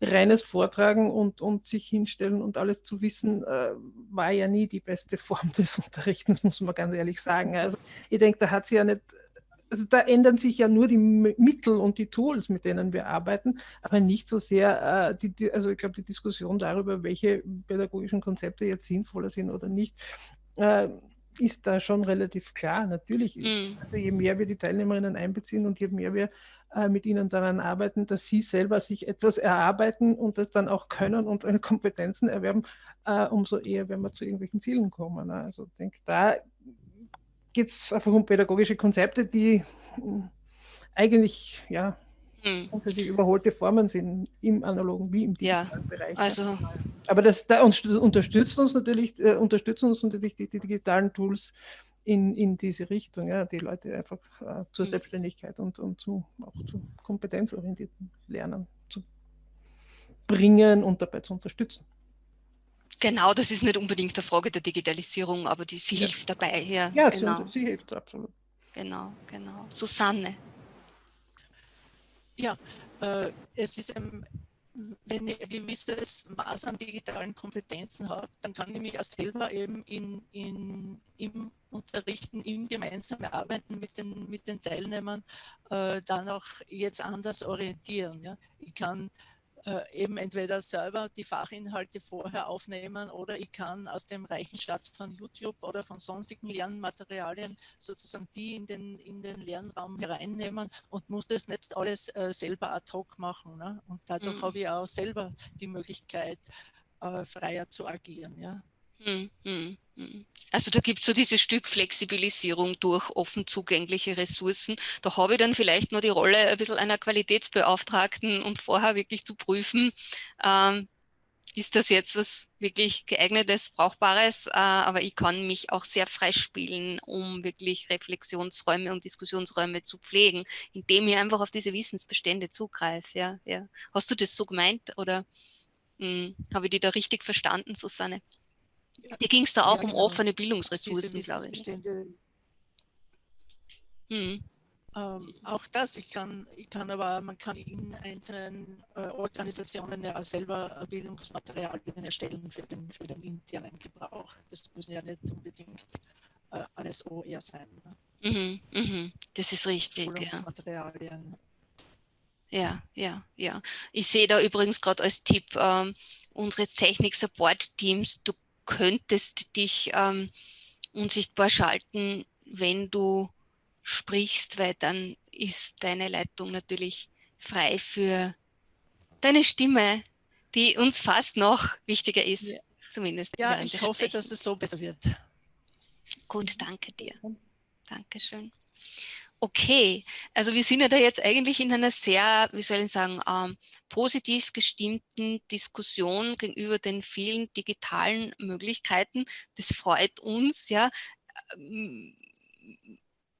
reines Vortragen und, und sich hinstellen und alles zu wissen, äh, war ja nie die beste Form des Unterrichtens, muss man ganz ehrlich sagen. Also ich denke, da hat sie ja nicht also da ändern sich ja nur die Mittel und die Tools, mit denen wir arbeiten, aber nicht so sehr, äh, die, die, also ich glaube, die Diskussion darüber, welche pädagogischen Konzepte jetzt sinnvoller sind oder nicht, äh, ist da schon relativ klar. Natürlich ist, mm. also je mehr wir die Teilnehmerinnen einbeziehen und je mehr wir äh, mit ihnen daran arbeiten, dass sie selber sich etwas erarbeiten und das dann auch können und Kompetenzen erwerben, äh, umso eher werden wir zu irgendwelchen Zielen kommen. Ne? Also ich denke, da geht es einfach um pädagogische Konzepte, die hm, eigentlich ja, hm. grundsätzlich überholte Formen sind im analogen wie im digitalen ja, Bereich. Also Aber das da unterstützt uns natürlich, äh, unterstützen uns natürlich die, die, digitalen Tools in, in diese Richtung, ja, die Leute einfach äh, zur hm. Selbstständigkeit und, und zu, auch zu kompetenzorientierten Lernen zu bringen und dabei zu unterstützen. Genau, das ist nicht unbedingt eine Frage der Digitalisierung, aber die, sie ja. hilft dabei. Ja, ja genau. sie, sie hilft absolut. Genau, genau. Susanne. Ja, äh, es ist ein, wenn ich ein gewisses Maß an digitalen Kompetenzen habe, dann kann ich mich auch selber eben in, in, im Unterrichten, im gemeinsamen Arbeiten mit den, mit den Teilnehmern äh, dann auch jetzt anders orientieren. Ja? Ich kann äh, eben entweder selber die Fachinhalte vorher aufnehmen oder ich kann aus dem reichen Schatz von YouTube oder von sonstigen Lernmaterialien sozusagen die in den, in den Lernraum hereinnehmen und muss das nicht alles äh, selber ad hoc machen. Ne? Und dadurch mhm. habe ich auch selber die Möglichkeit, äh, freier zu agieren. Ja? Mhm. mhm. Mhm. Also da gibt es so dieses Stück Flexibilisierung durch offen zugängliche Ressourcen. Da habe ich dann vielleicht nur die Rolle ein bisschen einer Qualitätsbeauftragten und vorher wirklich zu prüfen, ähm, ist das jetzt was wirklich geeignetes, brauchbares, äh, aber ich kann mich auch sehr freispielen, um wirklich Reflexionsräume und Diskussionsräume zu pflegen, indem ich einfach auf diese Wissensbestände zugreife. Ja, ja. Hast du das so gemeint oder hm, habe ich die da richtig verstanden, Susanne? Dir ging es da auch ja, genau. um offene Bildungsressourcen, glaube ich. Hm. Ähm, auch das, ich kann, ich kann aber, man kann in einzelnen äh, Organisationen ja selber Bildungsmaterialien erstellen für den, für den internen Gebrauch. Das müssen ja nicht unbedingt äh, alles OER sein. Ne? Mhm, mhm. Das ist richtig. Schulungsmaterialien. Ja, ja, ja. Ich sehe da übrigens gerade als Tipp ähm, unseres Technik-Support-Teams, du könntest dich ähm, unsichtbar schalten, wenn du sprichst, weil dann ist deine Leitung natürlich frei für deine Stimme, die uns fast noch wichtiger ist, ja. zumindest. Ja, ich hoffe, dass es so besser wird. Gut, danke dir. Dankeschön. Okay, also wir sind ja da jetzt eigentlich in einer sehr, wie soll ich sagen, ähm, positiv gestimmten Diskussion gegenüber den vielen digitalen Möglichkeiten. Das freut uns, ja. Ähm,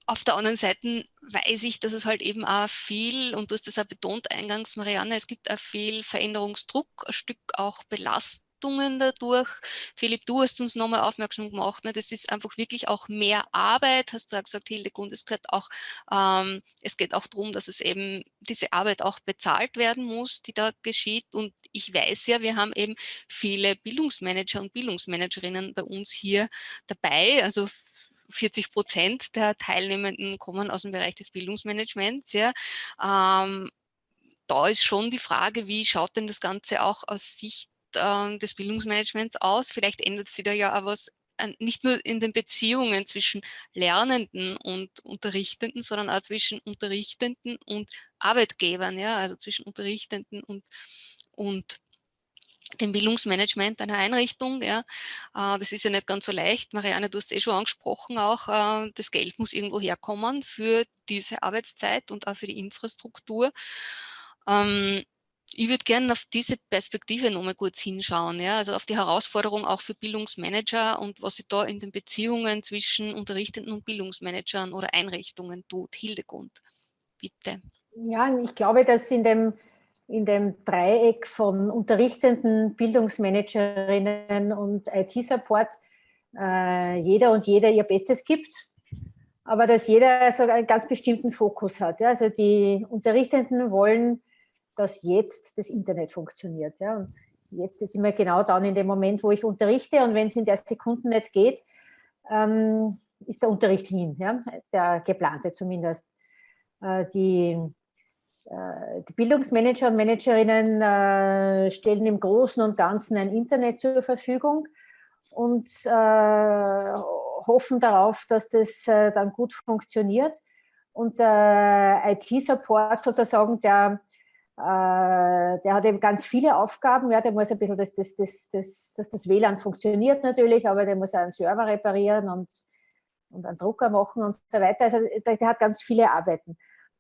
auf der anderen Seite weiß ich, dass es halt eben auch viel, und du hast das auch betont eingangs, Marianne, es gibt auch viel Veränderungsdruck, ein Stück auch Belastung dadurch. Philipp, du hast uns nochmal aufmerksam gemacht, ne, das ist einfach wirklich auch mehr Arbeit, hast du ja gesagt, Hildegund, es gehört auch, ähm, es geht auch darum, dass es eben diese Arbeit auch bezahlt werden muss, die da geschieht und ich weiß ja, wir haben eben viele Bildungsmanager und Bildungsmanagerinnen bei uns hier dabei, also 40 Prozent der Teilnehmenden kommen aus dem Bereich des Bildungsmanagements. Ja. Ähm, da ist schon die Frage, wie schaut denn das Ganze auch aus Sicht äh, des Bildungsmanagements aus? Vielleicht ändert sich da ja auch was äh, nicht nur in den Beziehungen zwischen Lernenden und Unterrichtenden, sondern auch zwischen Unterrichtenden und Arbeitgebern, ja, also zwischen Unterrichtenden und, und dem Bildungsmanagement einer Einrichtung. Ja. Äh, das ist ja nicht ganz so leicht. Marianne, du hast es eh schon angesprochen auch, äh, das Geld muss irgendwo herkommen für diese Arbeitszeit und auch für die Infrastruktur. Ich würde gerne auf diese Perspektive nochmal kurz hinschauen, ja, also auf die Herausforderung auch für Bildungsmanager und was sich da in den Beziehungen zwischen Unterrichtenden und Bildungsmanagern oder Einrichtungen tut. Hildegund, bitte. Ja, ich glaube, dass in dem in dem Dreieck von unterrichtenden Bildungsmanagerinnen und IT-Support äh, jeder und jeder ihr Bestes gibt, aber dass jeder so einen ganz bestimmten Fokus hat. Ja? Also die Unterrichtenden wollen, dass jetzt das Internet funktioniert. Ja? Und jetzt ist immer genau dann in dem Moment, wo ich unterrichte und wenn es in der Sekunde nicht geht, ähm, ist der Unterricht hin, ja? der geplante zumindest. Äh, die äh, die Bildungsmanager und Managerinnen äh, stellen im Großen und Ganzen ein Internet zur Verfügung und äh, hoffen darauf, dass das dann gut funktioniert. Und der IT-Support sozusagen, der, der hat eben ganz viele Aufgaben. Ja, der muss ein bisschen, das, das, das, das, dass das WLAN funktioniert natürlich, aber der muss einen Server reparieren und, und einen Drucker machen und so weiter. Also der, der hat ganz viele Arbeiten.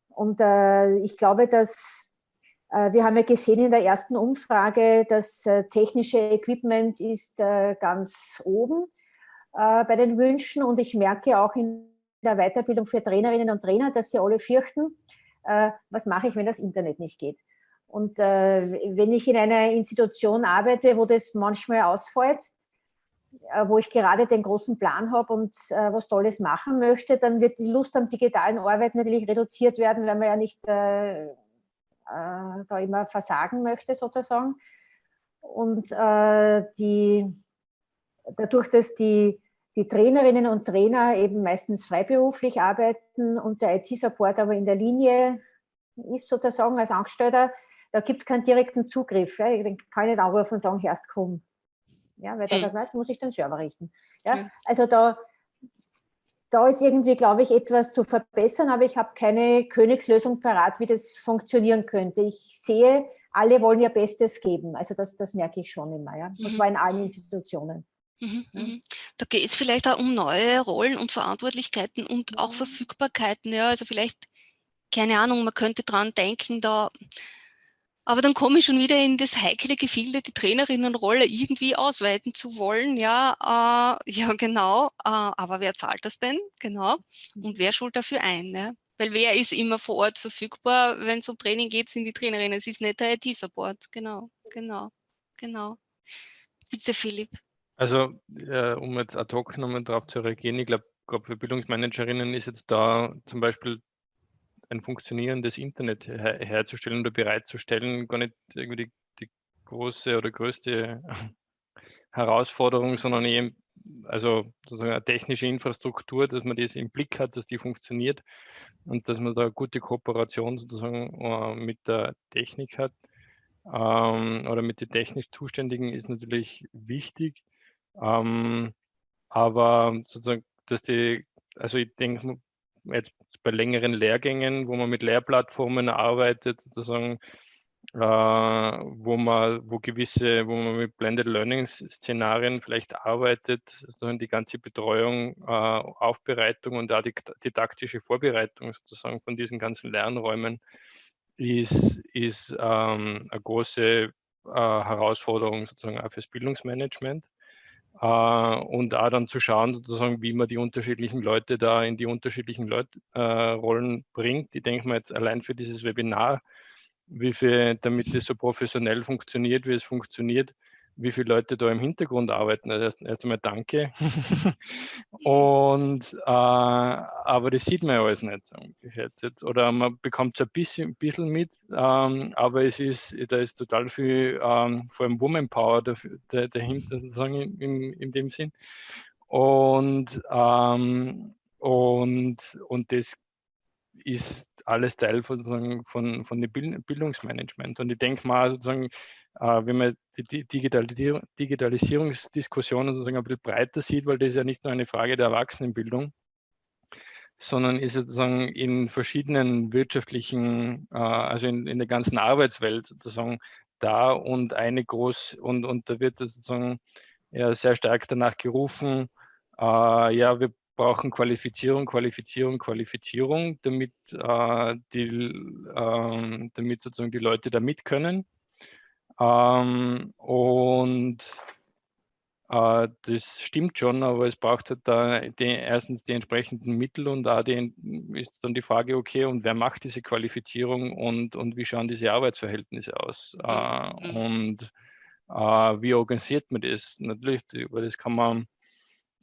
Und äh, ich glaube, dass äh, wir haben ja gesehen in der ersten Umfrage, das äh, technische Equipment ist äh, ganz oben äh, bei den Wünschen. Und ich merke auch in der Weiterbildung für Trainerinnen und Trainer, dass sie alle fürchten, äh, was mache ich, wenn das Internet nicht geht. Und wenn ich in einer Institution arbeite, wo das manchmal ausfällt, äh, wo ich gerade den großen Plan habe und äh, was Tolles machen möchte, dann wird die Lust am digitalen Arbeit natürlich reduziert werden, weil man ja nicht äh, äh, da immer versagen möchte sozusagen. Und äh, die, dadurch, dass die, die Trainerinnen und Trainer eben meistens freiberuflich arbeiten und der IT-Support aber in der Linie ist sozusagen als Angestellter, da gibt es keinen direkten Zugriff. Ja. Ich kann nicht anrufen und sagen, erst komm, ja, weil der mhm. sagt, na, jetzt muss ich den Server richten. Ja, mhm. Also da, da ist irgendwie, glaube ich, etwas zu verbessern, aber ich habe keine Königslösung parat, wie das funktionieren könnte. Ich sehe, alle wollen ihr Bestes geben. Also das, das merke ich schon immer, ja. Und mhm. zwar in allen Institutionen. Mhm. Mhm. Da geht es vielleicht auch um neue Rollen und Verantwortlichkeiten und auch Verfügbarkeiten. Ja, also vielleicht, keine Ahnung, man könnte dran denken, da aber dann komme ich schon wieder in das heikle Gefilde, die Trainerinnenrolle irgendwie ausweiten zu wollen. Ja, äh, ja genau. Äh, aber wer zahlt das denn? Genau. Und wer schult dafür ein? Ne? Weil wer ist immer vor Ort verfügbar, wenn es um Training geht, sind die Trainerinnen. Es ist nicht der IT-Support. Genau, genau, genau. Bitte, Philipp. Also, äh, um jetzt ad hoc nochmal darauf zu reagieren, ich glaube, gerade für Bildungsmanagerinnen ist jetzt da zum Beispiel ein funktionierendes Internet her herzustellen oder bereitzustellen, gar nicht irgendwie die, die große oder größte Herausforderung, sondern eben also sozusagen eine technische Infrastruktur, dass man das im Blick hat, dass die funktioniert und dass man da gute Kooperation sozusagen äh, mit der Technik hat ähm, oder mit den technisch Zuständigen ist natürlich wichtig. Ähm, aber sozusagen, dass die, also ich denke, jetzt bei längeren Lehrgängen, wo man mit Lehrplattformen arbeitet, sozusagen, äh, wo man, wo gewisse, wo man mit Blended Learning Szenarien vielleicht arbeitet, sozusagen die ganze Betreuung, äh, Aufbereitung und auch die didaktische Vorbereitung sozusagen von diesen ganzen Lernräumen ist, ist ähm, eine große äh, Herausforderung sozusagen auch fürs Bildungsmanagement. Äh, und auch dann zu schauen, sozusagen, wie man die unterschiedlichen Leute da in die unterschiedlichen Leut äh, Rollen bringt. Ich denke mal jetzt allein für dieses Webinar, wie viel, damit es so professionell funktioniert, wie es funktioniert, wie viele Leute da im Hintergrund arbeiten. Also erst, erst einmal danke. und äh, aber das sieht man ja alles nicht. Oder man bekommt es ein bisschen, ein bisschen mit, ähm, aber es ist, da ist total viel, ähm, vor allem Woman Power dahinter, sozusagen in, in dem Sinn. Und, ähm, und, und das ist alles Teil von, von, von dem Bildungsmanagement. Und ich denke mal, sozusagen, wenn man die Digitalisierungsdiskussion sozusagen ein bisschen breiter sieht, weil das ist ja nicht nur eine Frage der Erwachsenenbildung, sondern ist sozusagen in verschiedenen wirtschaftlichen, äh, also in, in der ganzen Arbeitswelt sozusagen da und eine groß und, und da wird sozusagen ja, sehr stark danach gerufen, äh, ja, wir brauchen Qualifizierung, Qualifizierung, Qualifizierung, damit, äh, die, äh, damit sozusagen die Leute da mit können. Ähm, und äh, das stimmt schon, aber es braucht halt da die, erstens die entsprechenden Mittel und da ist dann die Frage, okay, und wer macht diese Qualifizierung und, und wie schauen diese Arbeitsverhältnisse aus? Äh, und äh, wie organisiert man das? Natürlich, über das kann man,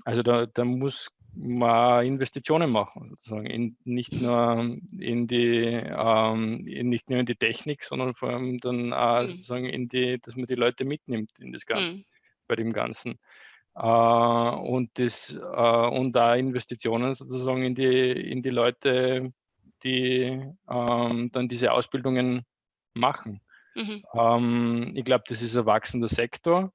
also da, da muss mal Investitionen machen, sozusagen in, nicht nur in die ähm, in, nicht nur in die Technik, sondern vor allem dann auch mhm. sozusagen in die, dass man die Leute mitnimmt in das Ganze, mhm. bei dem Ganzen. Äh, und das äh, und da Investitionen sozusagen in die in die Leute, die ähm, dann diese Ausbildungen machen. Mhm. Ähm, ich glaube, das ist ein wachsender Sektor.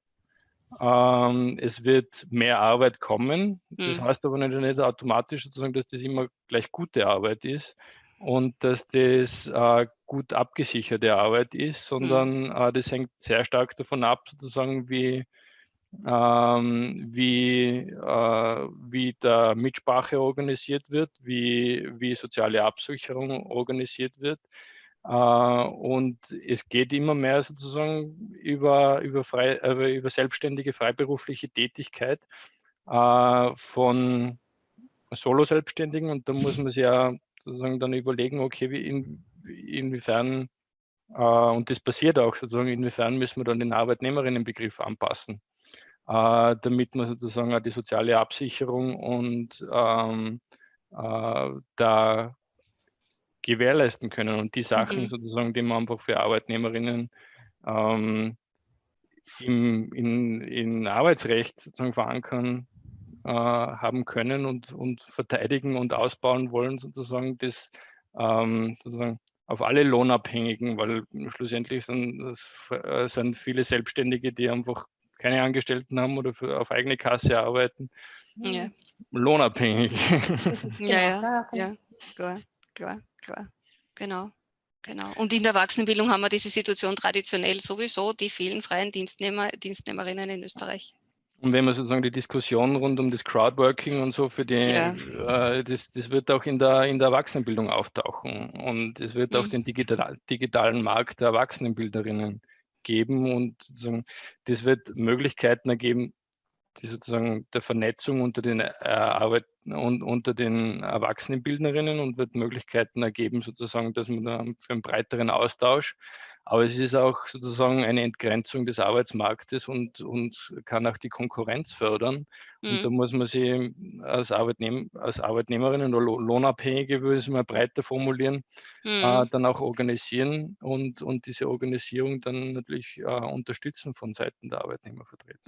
Ähm, es wird mehr Arbeit kommen. Das mhm. heißt aber nicht, nicht, automatisch sozusagen, dass das immer gleich gute Arbeit ist und dass das äh, gut abgesicherte Arbeit ist, sondern mhm. äh, das hängt sehr stark davon ab, sozusagen, wie, ähm, wie, äh, wie der Mitsprache organisiert wird, wie, wie soziale Absicherung organisiert wird und es geht immer mehr sozusagen über, über, frei, äh, über selbstständige freiberufliche Tätigkeit äh, von Solo-Selbstständigen. Und da muss man sich ja sozusagen dann überlegen, okay, wie in, inwiefern, und das passiert auch sozusagen, inwiefern müssen wir dann den Arbeitnehmerinnenbegriff anpassen, damit man sozusagen die soziale Absicherung und ähm, da gewährleisten können. Und die Sachen mhm. sozusagen, die man einfach für Arbeitnehmerinnen ähm, im, in, in Arbeitsrecht sozusagen verankern äh, haben können und, und verteidigen und ausbauen wollen, sozusagen, das ähm, sozusagen auf alle Lohnabhängigen, weil schlussendlich sind, das, äh, sind viele Selbstständige, die einfach keine Angestellten haben oder für, auf eigene Kasse arbeiten, ja. lohnabhängig. Ja, ja, ja, klar, klar klar. Genau. Genau. Und in der Erwachsenenbildung haben wir diese Situation traditionell sowieso, die vielen freien Dienstnehmer, Dienstnehmerinnen in Österreich. Und wenn man sozusagen die Diskussion rund um das Crowdworking und so für die, ja. äh, das, das wird auch in der, in der Erwachsenenbildung auftauchen. Und es wird mhm. auch den digital, digitalen Markt der Erwachsenenbilderinnen geben. Und sozusagen, das wird Möglichkeiten ergeben, die sozusagen der Vernetzung unter den äh, Arbeit und unter den Erwachsenenbildnerinnen und wird Möglichkeiten ergeben, sozusagen, dass man da für einen breiteren Austausch, Aber es ist auch sozusagen eine Entgrenzung des Arbeitsmarktes und, und kann auch die Konkurrenz fördern. Und mhm. da muss man sich als, Arbeitnehm als Arbeitnehmerin oder Lohnabhängige, würde ich es mal breiter formulieren, äh, mhm. äh, dann auch organisieren und, und diese Organisierung dann natürlich äh, unterstützen von Seiten der Arbeitnehmervertreter.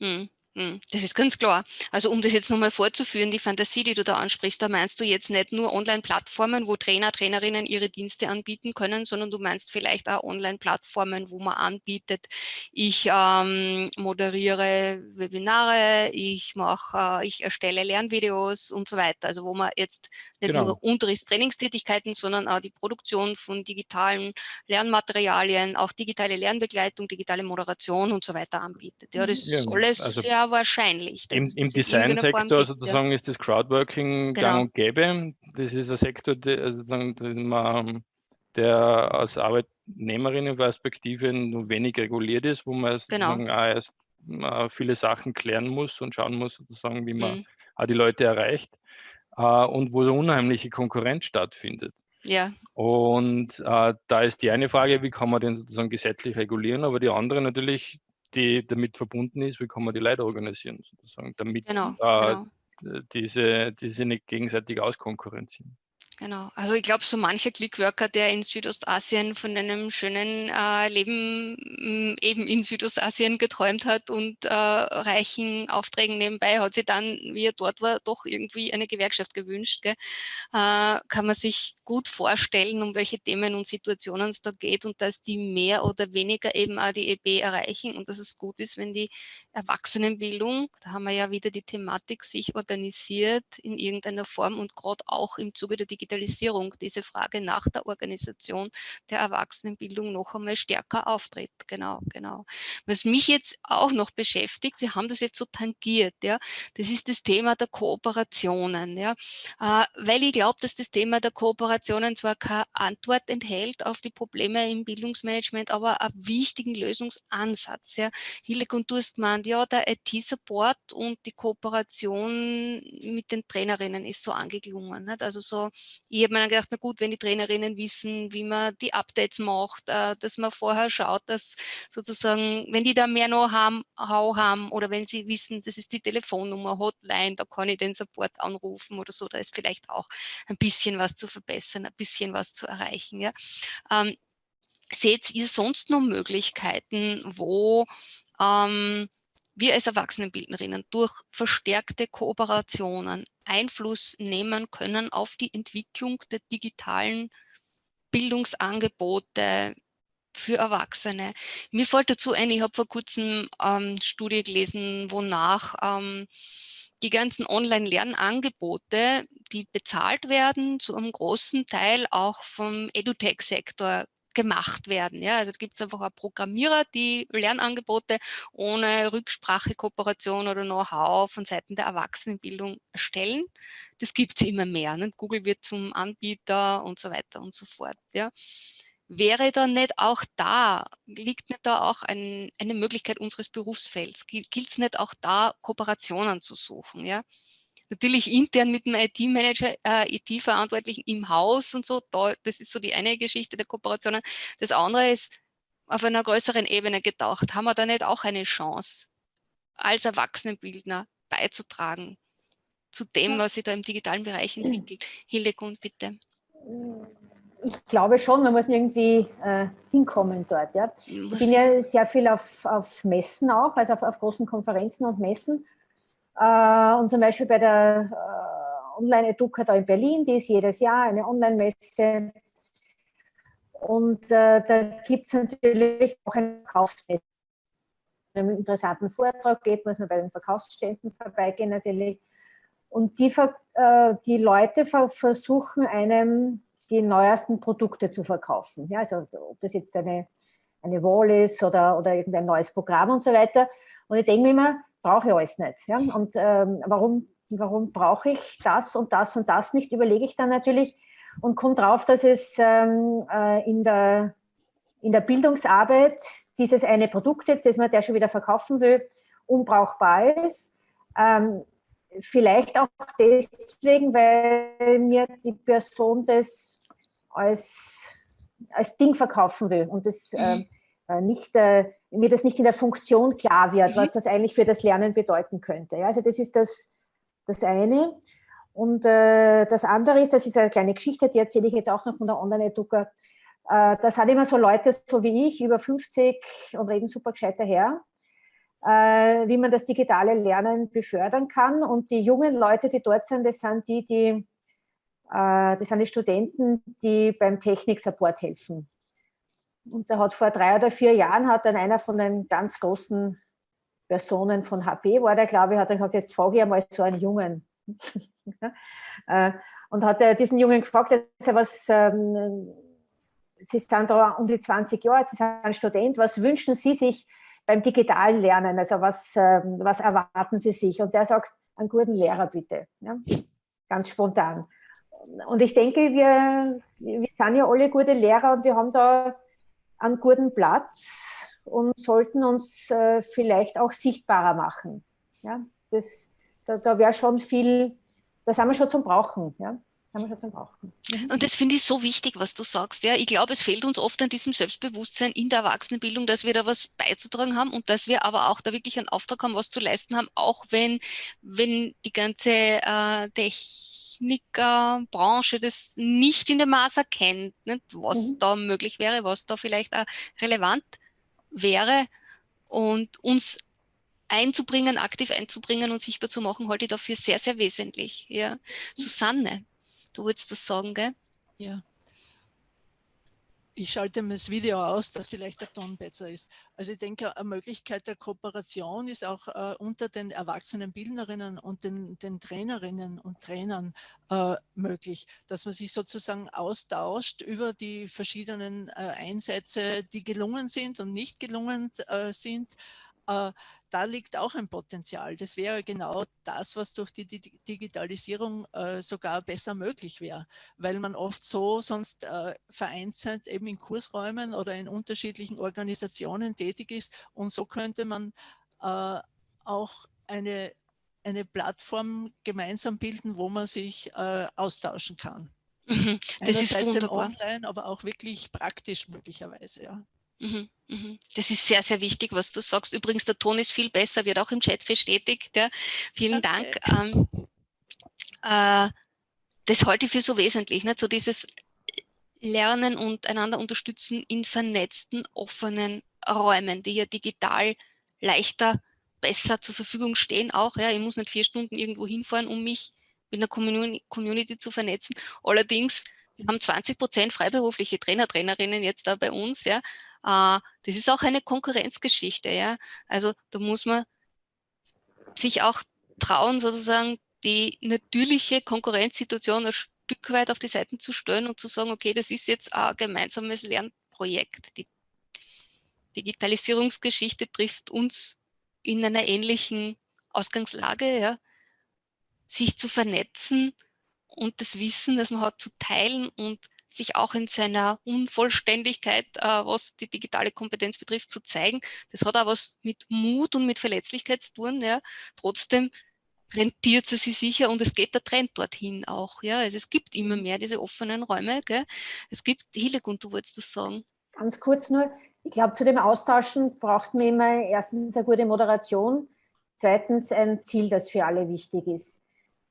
Mhm. Mhm. Hm, das ist ganz klar. Also um das jetzt nochmal vorzuführen, die Fantasie, die du da ansprichst, da meinst du jetzt nicht nur Online-Plattformen, wo Trainer, Trainerinnen ihre Dienste anbieten können, sondern du meinst vielleicht auch Online-Plattformen, wo man anbietet, ich ähm, moderiere Webinare, ich mache, äh, ich erstelle Lernvideos und so weiter. Also wo man jetzt nicht genau. nur Unterrichts-, Trainingstätigkeiten, sondern auch die Produktion von digitalen Lernmaterialien, auch digitale Lernbegleitung, digitale Moderation und so weiter anbietet. Ja, das ja, ist alles also sehr wahrscheinlich. Im, im Designsektor sozusagen ist das Crowdworking genau. gang und gäbe. Das ist ein Sektor, der, der, der als Arbeitnehmerinnenperspektive nur wenig reguliert ist, wo man genau. auch erst viele Sachen klären muss und schauen muss, sozusagen, wie man mhm. die Leute erreicht äh, und wo so unheimliche Konkurrenz stattfindet. Ja. Und äh, da ist die eine Frage, wie kann man den sozusagen gesetzlich regulieren, aber die andere natürlich, die damit verbunden ist, wie kann man die Leute organisieren, sozusagen, damit genau, äh, genau. diese, diese nicht gegenseitig auskonkurrenzieren. Genau, also ich glaube, so mancher Clickworker, der in Südostasien von einem schönen äh, Leben eben in Südostasien geträumt hat und äh, reichen Aufträgen nebenbei, hat sich dann, wie er dort war, doch irgendwie eine Gewerkschaft gewünscht. Äh, kann man sich gut vorstellen, um welche Themen und Situationen es da geht und dass die mehr oder weniger eben auch die EB erreichen und dass es gut ist, wenn die Erwachsenenbildung, da haben wir ja wieder die Thematik, sich organisiert in irgendeiner Form und gerade auch im Zuge der Digitalisierung Digitalisierung diese Frage nach der Organisation der Erwachsenenbildung noch einmal stärker auftritt. Genau, genau. Was mich jetzt auch noch beschäftigt, wir haben das jetzt so tangiert, ja, das ist das Thema der Kooperationen, ja, äh, weil ich glaube, dass das Thema der Kooperationen zwar keine Antwort enthält auf die Probleme im Bildungsmanagement, aber einen wichtigen Lösungsansatz. Ja. Hildegund Durstmann, ja, der IT-Support und die Kooperation mit den Trainerinnen ist so angeklungen. Also so ich habe mir dann gedacht, na gut, wenn die Trainerinnen wissen, wie man die Updates macht, äh, dass man vorher schaut, dass sozusagen, wenn die da mehr Know-how haben oder wenn sie wissen, das ist die Telefonnummer, Hotline, da kann ich den Support anrufen oder so, da ist vielleicht auch ein bisschen was zu verbessern, ein bisschen was zu erreichen. Ja. Ähm, seht ihr sonst noch Möglichkeiten, wo ähm, wir als Erwachsenenbildnerinnen durch verstärkte Kooperationen Einfluss nehmen können auf die Entwicklung der digitalen Bildungsangebote für Erwachsene. Mir fällt dazu ein, ich habe vor kurzem ähm, Studie gelesen, wonach ähm, die ganzen Online-Lernangebote, die bezahlt werden, zu einem großen Teil auch vom EduTech-Sektor gemacht werden. Ja, also gibt es einfach auch Programmierer, die Lernangebote ohne Rücksprache, Kooperation oder Know-how von Seiten der Erwachsenenbildung erstellen. Das gibt es immer mehr. Ne? Google wird zum Anbieter und so weiter und so fort. Ja. Wäre da nicht auch da, liegt nicht da auch ein, eine Möglichkeit unseres Berufsfelds? Gilt es nicht auch da, Kooperationen zu suchen? Ja? Natürlich intern mit dem IT-Manager, äh, IT-Verantwortlichen im Haus und so, da, das ist so die eine Geschichte der Kooperationen. Das andere ist auf einer größeren Ebene gedacht. Haben wir da nicht auch eine Chance, als Erwachsenenbildner beizutragen zu dem, was sich da im digitalen Bereich entwickelt? Hildegund, bitte. Ich glaube schon, man muss irgendwie äh, hinkommen dort. Ja. Ich bin ja sehr viel auf, auf Messen auch, also auf, auf großen Konferenzen und Messen und zum Beispiel bei der äh, Online-Educa da in Berlin, die ist jedes Jahr eine Online-Messe. Und äh, da gibt es natürlich auch eine Verkaufsmesse. Wenn man einen interessanten Vortrag geht, muss man bei den Verkaufsständen vorbeigehen natürlich. Und die, die Leute versuchen einem die neuesten Produkte zu verkaufen. Ja, also ob das jetzt eine, eine Wall ist oder, oder irgendein neues Programm und so weiter. Und ich denke mir immer, brauche ich alles nicht. Ja? Und ähm, warum, warum brauche ich das und das und das nicht, überlege ich dann natürlich und komme drauf, dass es ähm, äh, in, der, in der Bildungsarbeit dieses eine Produkt jetzt, das man der schon wieder verkaufen will, unbrauchbar ist. Ähm, vielleicht auch deswegen, weil mir die Person das als als Ding verkaufen will und das äh, nicht, äh, mir das nicht in der Funktion klar wird, Mhm. was das eigentlich für das Lernen bedeuten könnte. Ja, also das ist das, das eine. Und äh, das andere ist, das ist eine kleine Geschichte, die erzähle ich jetzt auch noch von der Online-Educa. Äh, da sind immer so Leute, so wie ich, über 50 und reden super gescheit daher, äh, wie man das digitale Lernen befördern kann. Und die jungen Leute, die dort sind, das sind die, die äh, das sind die Studenten, die beim Technik-Support helfen. Und da hat vor drei oder vier Jahren hat dann einer von den ganz großen Personen von HP, war der, glaube ich, hat dann gesagt, jetzt frage ich einmal so einen Jungen. Äh, und hat diesen Jungen gefragt, was, ähm, Sie sind da um die 20 Jahre, Sie sind ein Student, was wünschen Sie sich beim digitalen Lernen? Also was, ähm, was erwarten Sie sich? Und der sagt, einen guten Lehrer bitte. Ja? Ganz spontan. Und ich denke, wir, wir sind ja alle gute Lehrer und wir haben da einen guten Platz und sollten uns äh, vielleicht auch sichtbarer machen. Ja, das, da, da wäre schon viel, da sind wir schon zum Brauchen. Ja. Mhm. Und das finde ich so wichtig, was du sagst. Ja, ich glaube, es fehlt uns oft an diesem Selbstbewusstsein in der Erwachsenenbildung, dass wir da was beizutragen haben und dass wir aber auch da wirklich einen Auftrag haben, was zu leisten haben, auch wenn, wenn die ganze äh, Technikbranche das nicht in dem Maß erkennt, nicht? was Mhm. da möglich wäre, was da vielleicht auch relevant wäre und uns einzubringen, aktiv einzubringen und sichtbar zu machen, halte ich dafür sehr, sehr wesentlich. Ja. Susanne, du wolltest was sagen, gell? Ja. Ich schalte mir das Video aus, dass vielleicht der Ton besser ist. Also ich denke, eine Möglichkeit der Kooperation ist auch äh, unter den erwachsenen Bildnerinnen und den, den Trainerinnen und Trainern äh, möglich, dass man sich sozusagen austauscht über die verschiedenen äh, Einsätze, die gelungen sind und nicht gelungen äh, sind. Da liegt auch ein Potenzial. Das wäre genau das, was durch die Digitalisierung äh, sogar besser möglich wäre, weil man oft so sonst äh, vereinzelt eben in Kursräumen oder in unterschiedlichen Organisationen tätig ist und so könnte man äh, auch eine, eine Plattform gemeinsam bilden, wo man sich äh, austauschen kann. Mhm, das ist Einerseits im wunderbar. Online, aber auch wirklich praktisch möglicherweise. Ja. Mhm, mhm. Das ist sehr, sehr wichtig, was du sagst. Übrigens, der Ton ist viel besser, wird auch im Chat bestätigt. Ja. Vielen Okay. Dank. Ähm, äh, das halte ich für so wesentlich, nicht? so dieses Lernen und einander unterstützen in vernetzten, offenen Räumen, die ja digital leichter, besser zur Verfügung stehen auch. Ja. Ich muss nicht vier Stunden irgendwo hinfahren, um mich mit einer Community, Community zu vernetzen. Allerdings, wir haben 20 Prozent freiberufliche Trainer, Trainerinnen jetzt da bei uns. Ja. Äh, das ist auch eine Konkurrenzgeschichte. Ja. Also da muss man sich auch trauen, sozusagen die natürliche Konkurrenzsituation ein Stück weit auf die Seiten zu stellen und zu sagen, okay, das ist jetzt ein gemeinsames Lernprojekt. Die Digitalisierungsgeschichte trifft uns in einer ähnlichen Ausgangslage, ja, sich zu vernetzen und das Wissen, das man hat, zu teilen und sich auch in seiner Unvollständigkeit, äh, was die digitale Kompetenz betrifft, zu zeigen. Das hat auch was mit Mut und mit Verletzlichkeit zu tun. Ja. Trotzdem rentiert sie sich sicher und es geht der Trend dorthin auch. Ja. Also es gibt immer mehr diese offenen Räume. Gell. Es gibt, Hillegund, du wolltest das sagen. Ganz kurz nur, ich glaube, zu dem Austauschen braucht man immer erstens eine gute Moderation, zweitens ein Ziel, das für alle wichtig ist.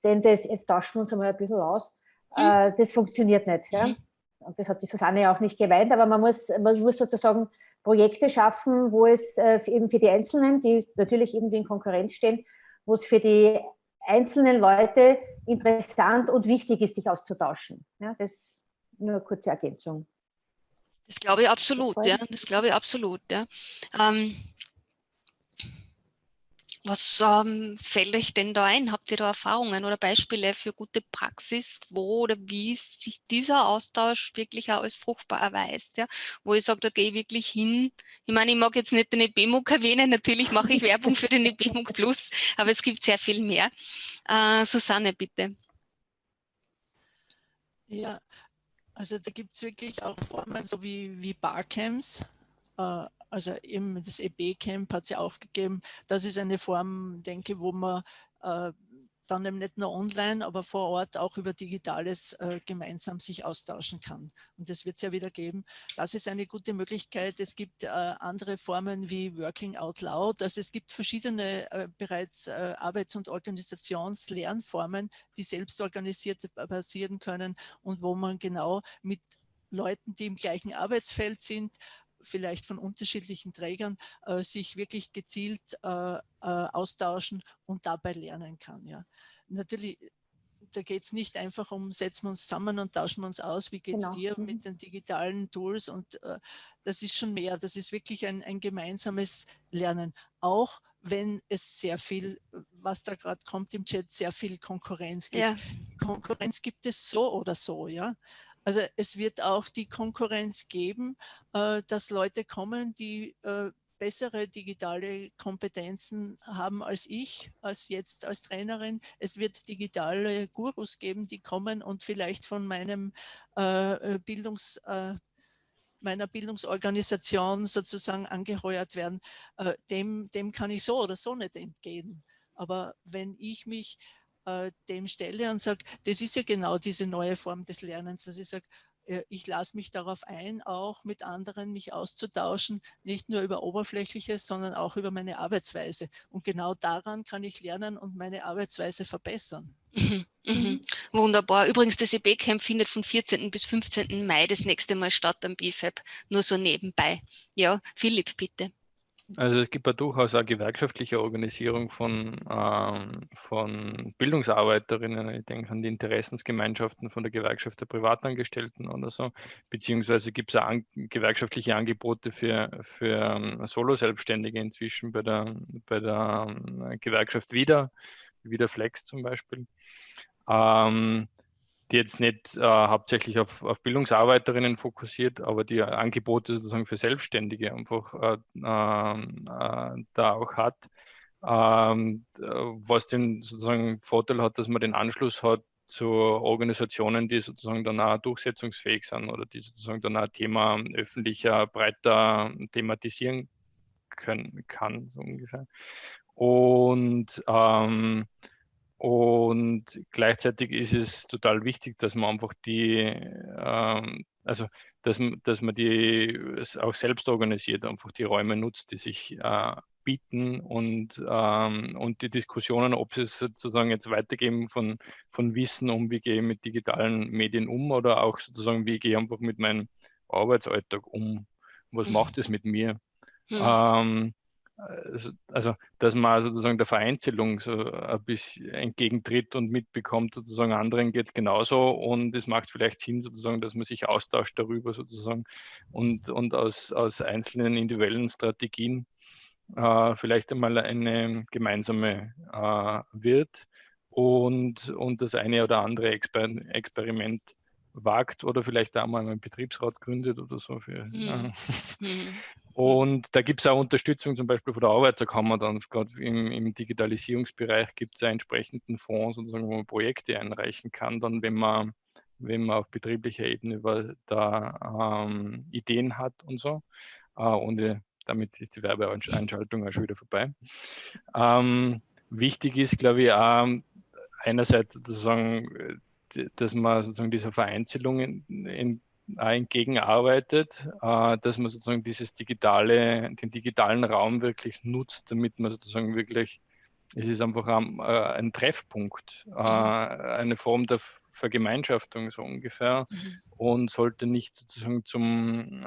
Denn das, jetzt tauschen wir uns einmal ein bisschen aus, Mhm. äh, das funktioniert nicht. Ja? Mhm. Und das hat die Susanne auch nicht gemeint, aber man muss, man muss sozusagen Projekte schaffen, wo es äh, eben für die Einzelnen, die natürlich irgendwie in Konkurrenz stehen, wo es für die einzelnen Leute interessant und wichtig ist, sich auszutauschen. Ja, das nur eine kurze Ergänzung. Das glaube ich absolut, ja. Das glaube ich absolut, ja. Ähm, was ähm, fällt euch denn da ein? Habt ihr da Erfahrungen oder Beispiele für gute Praxis, wo oder wie sich dieser Austausch wirklich auch als fruchtbar erweist? Ja? Wo ich sage, da gehe ich wirklich hin. Ich meine, ich mag jetzt nicht den EBMUG erwähnen, natürlich mache ich Werbung für den EBMUG Plus, aber es gibt sehr viel mehr. Äh, Susanne, bitte. Ja, also da gibt es wirklich auch Formen, so wie, wie Barcamps. Äh, also eben das EB-Camp hat es ja auch gegeben. Das ist eine Form, denke ich, wo man äh, dann eben nicht nur online, aber vor Ort auch über Digitales äh, gemeinsam sich austauschen kann. Und das wird es ja wieder geben. Das ist eine gute Möglichkeit. Es gibt äh, andere Formen wie Working Out Loud. Also es gibt verschiedene äh, bereits äh, Arbeits- und Organisationslernformen, die selbst organisiert passieren können und wo man genau mit Leuten, die im gleichen Arbeitsfeld sind, vielleicht von unterschiedlichen Trägern, äh, sich wirklich gezielt äh, äh, austauschen und dabei lernen kann. Ja. Natürlich, da geht es nicht einfach um, setzen wir uns zusammen und tauschen wir uns aus, wie geht es genau. dir mhm. mit den digitalen Tools und äh, das ist schon mehr, das ist wirklich ein, ein gemeinsames Lernen, auch wenn es sehr viel, was da gerade kommt im Chat, sehr viel Konkurrenz gibt. Ja. Konkurrenz gibt es so oder so, ja. Also es wird auch die Konkurrenz geben, äh, dass Leute kommen, die äh, bessere digitale Kompetenzen haben als ich, als jetzt als Trainerin. Es wird digitale Gurus geben, die kommen und vielleicht von meinem äh, Bildungs, meiner Bildungsorganisation sozusagen angeheuert werden. Dem, dem kann ich so oder so nicht entgehen. Aber wenn ich mich äh, dem stelle und sage, das ist ja genau diese neue Form des Lernens, dass ich sage, äh, ich lasse mich darauf ein, auch mit anderen mich auszutauschen, nicht nur über Oberflächliches, sondern auch über meine Arbeitsweise. Und genau daran kann ich lernen und meine Arbeitsweise verbessern. Mhm, mhm. mhm. Wunderbar. Übrigens, das EB-Camp findet von 14. bis 15. Mai das nächste Mal statt am BFAB. Nur so nebenbei. Ja, Philipp, bitte. Also es gibt ja durchaus auch gewerkschaftliche Organisierung von, ähm, von Bildungsarbeiterinnen. Ich denke an die Interessensgemeinschaften von der Gewerkschaft der Privatangestellten oder so. Beziehungsweise gibt es an, gewerkschaftliche Angebote für, für ähm, Solo-Selbstständige inzwischen bei der, bei der ähm, Gewerkschaft Wieder, Wieder Flex zum Beispiel. Ähm, die jetzt nicht äh, hauptsächlich auf, auf, Bildungsarbeiterinnen fokussiert, aber die Angebote sozusagen für Selbstständige einfach äh, ähm, äh, da auch hat. Ähm, was den sozusagen Vorteil hat, dass man den Anschluss hat zu Organisationen, die sozusagen dann auch durchsetzungsfähig sind oder die sozusagen dann auch Thema öffentlicher, breiter thematisieren können, kann, so ungefähr. Und ähm, und gleichzeitig ist es total wichtig, dass man einfach die, ähm, also dass, dass man die auch selbst organisiert, einfach die Räume nutzt, die sich äh, bieten und, ähm, und die Diskussionen, ob sie es sozusagen jetzt weitergeben von, von Wissen um, wie gehe ich mit digitalen Medien um oder auch sozusagen, wie gehe ich einfach mit meinem Arbeitsalltag um, was macht es mit mir. Hm. Ähm, also, dass man sozusagen der Vereinzelung so ein bisschen entgegentritt und mitbekommt, sozusagen anderen geht es genauso und es macht vielleicht Sinn sozusagen, dass man sich austauscht darüber sozusagen und, und aus, aus einzelnen individuellen Strategien äh, vielleicht einmal eine gemeinsame äh, wird und, und das eine oder andere Exper Experiment wagt oder vielleicht auch mal einen Betriebsrat gründet oder so. Für, mhm. ja. Und da gibt es auch Unterstützung zum Beispiel von der Arbeiterkammer dann, gerade im, im Digitalisierungsbereich gibt es entsprechenden Fonds, sozusagen, wo man Projekte einreichen kann, dann wenn man, wenn man auf betrieblicher Ebene da ähm, Ideen hat und so. Äh, ohne, damit ist die Werbeeinschaltung auch schon wieder vorbei. Ähm, wichtig ist, glaube ich, auch einerseits sozusagen, dass man sozusagen dieser Vereinzelung in, in entgegenarbeitet, äh, dass man sozusagen dieses digitale, den digitalen Raum wirklich nutzt, damit man sozusagen wirklich, es ist einfach ein, äh, ein Treffpunkt, äh, mhm. eine Form der Vergemeinschaftung so ungefähr mhm. und sollte nicht sozusagen zum,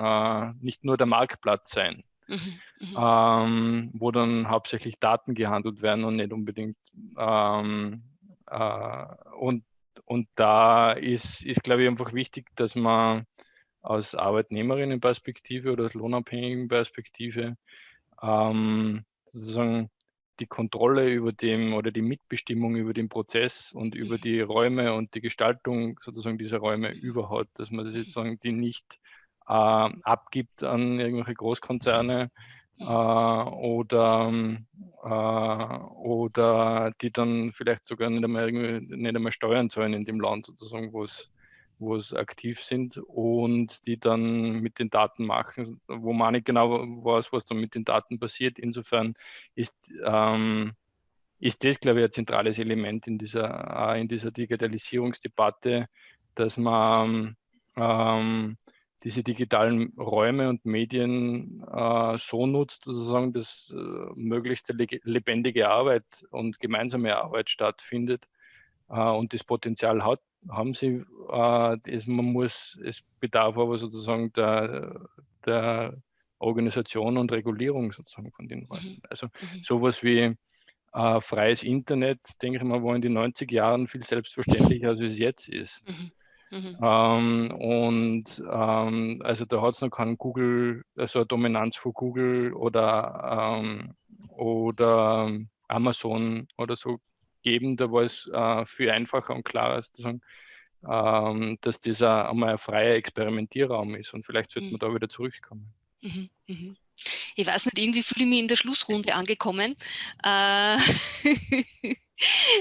nicht nur der Marktplatz sein. Mhm. mhm. Ähm, wo dann hauptsächlich Daten gehandelt werden und nicht unbedingt ähm, äh, und und da ist, ist, glaube ich, einfach wichtig, dass man aus Arbeitnehmerinnenperspektive oder aus lohnabhängigen Perspektive ähm, sozusagen die Kontrolle über dem oder die Mitbestimmung über den Prozess und über die Räume und die Gestaltung sozusagen dieser Räume überhaupt, dass man sozusagen die nicht äh, abgibt an irgendwelche Großkonzerne äh, oder, äh, oder die dann vielleicht sogar nicht einmal, nicht einmal Steuern zahlen in dem Land sozusagen, wo es wo es aktiv sind und die dann mit den Daten machen, wo man nicht genau weiß, was dann mit den Daten passiert. Insofern ist, ähm, ist das, glaube ich, ein zentrales Element in dieser, in dieser Digitalisierungsdebatte, dass man ähm, diese digitalen Räume und Medien äh, so nutzt, sozusagen, dass äh, möglichst lebendige Arbeit und gemeinsame Arbeit stattfindet äh, und das Potenzial hat, haben sie, äh, das, man muss, es bedarf aber sozusagen der, der Organisation und Regulierung sozusagen von den Räumen. Mhm. Also mhm. sowas wie äh, freies Internet, denke ich mal, war in den 90 Jahren viel selbstverständlicher, als es jetzt ist. Mhm. Mhm. Ähm, und ähm, also da hat es noch keinen Google, also eine Dominanz von Google oder, ähm, oder Amazon oder so geben. Da war es äh, viel einfacher und klarer zu sagen, ähm, dass dieser einmal ein freier Experimentierraum ist und vielleicht sollte mhm. man da wieder zurückkommen. Mhm. Mhm. Ich weiß nicht, irgendwie fühle ich mich in der Schlussrunde angekommen. Äh,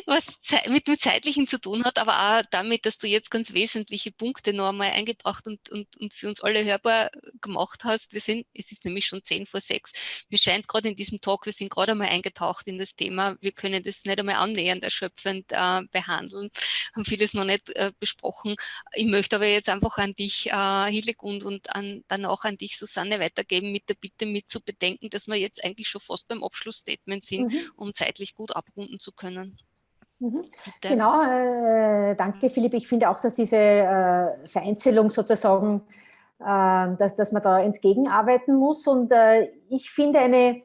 was mit dem Zeitlichen zu tun hat, aber auch damit, dass du jetzt ganz wesentliche Punkte noch einmal eingebracht und, und, und für uns alle hörbar gemacht hast. Wir sind, es ist nämlich schon zehn vor sechs. Mir scheint gerade in diesem Talk, wir sind gerade einmal eingetaucht in das Thema. Wir können das nicht einmal annähernd erschöpfend äh, behandeln, haben vieles noch nicht äh, besprochen. Ich möchte aber jetzt einfach an dich, äh, Hillegund, und an, dann auch an dich, Susanne, weitergeben mit der Bitte mit zu bedenken, dass wir jetzt eigentlich schon fast beim Abschlussstatement sind, mhm. um zeitlich gut abrunden zu können. Mhm. Genau, äh, danke Philipp. Ich finde auch, dass diese äh, Vereinzelung sozusagen, äh, dass, dass man da entgegenarbeiten muss. Und äh, ich finde eine,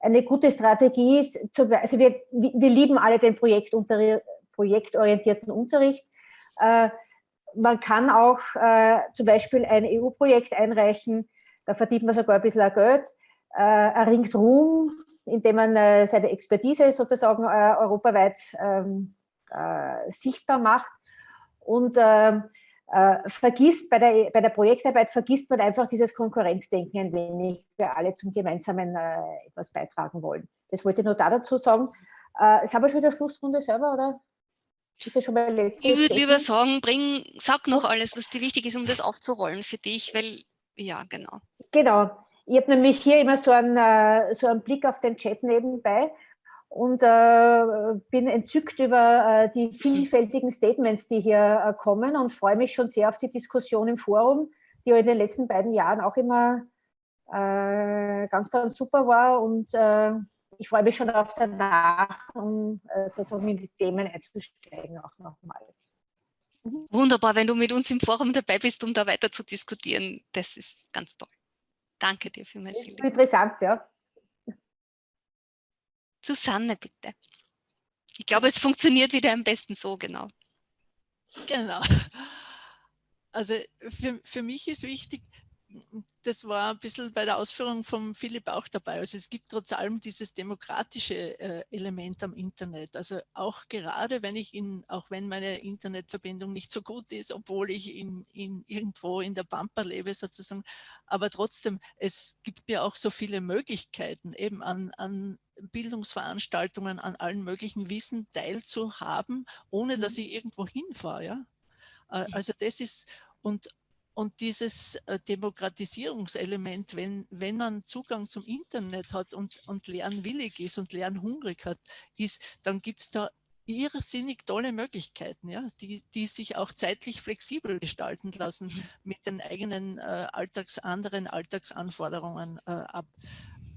eine gute Strategie ist, zu, also wir, wir lieben alle den projektorientierten Unterricht. Äh, man kann auch äh, zum Beispiel ein EU-Projekt einreichen, da verdient man sogar ein bisschen Geld, erringt Ruhm, indem man äh, seine Expertise sozusagen äh, europaweit ähm, äh, sichtbar macht und ähm, vergisst bei der, bei der Projektarbeit vergisst man einfach dieses Konkurrenzdenken ein wenig, wir alle zum Gemeinsamen etwas beitragen wollen. Das wollte ich nur da dazu sagen. Äh, ist aber schon der Schlussrunde selber, oder? Ich würde lieber sagen, bring, sag noch alles, was dir wichtig ist, um das aufzurollen für dich, weil, ja, genau. Genau. Ich habe nämlich hier immer so einen, äh, so einen Blick auf den Chat nebenbei und äh, bin entzückt über äh, die vielfältigen Statements, die hier kommen und freue mich schon sehr auf die Diskussion im Forum, die ja in den letzten beiden Jahren auch immer ganz, ganz super war und ich freue mich schon auf danach, um sozusagen in die Themen einzusteigen auch nochmal. Wunderbar, wenn du mit uns im Forum dabei bist, um da weiter zu diskutieren. Das ist ganz toll. Danke dir für Das ist interessant, ja. Susanne, bitte. Ich glaube, es funktioniert wieder am besten so, genau. Genau. Also für, für mich ist wichtig, das war ein bisschen bei der Ausführung von Philipp auch dabei. Also es gibt trotz allem dieses demokratische äh, Element am Internet. Also auch gerade wenn ich in, auch wenn meine Internetverbindung nicht so gut ist, obwohl ich in, in irgendwo in der Pampa lebe sozusagen, aber trotzdem, es gibt mir auch so viele Möglichkeiten eben an, an Bildungsveranstaltungen, an allen möglichen Wissen teilzuhaben, ohne dass mhm. ich irgendwo hinfahre. Ja? Äh, mhm. Also das ist, und und dieses äh, Demokratisierungselement, wenn, wenn man Zugang zum Internet hat und, und lernwillig ist und lernhungrig hat, ist, dann gibt es da irrsinnig tolle Möglichkeiten, ja, die, die sich auch zeitlich flexibel gestalten lassen mhm. mit den eigenen äh, Alltags, anderen Alltagsanforderungen äh, ab,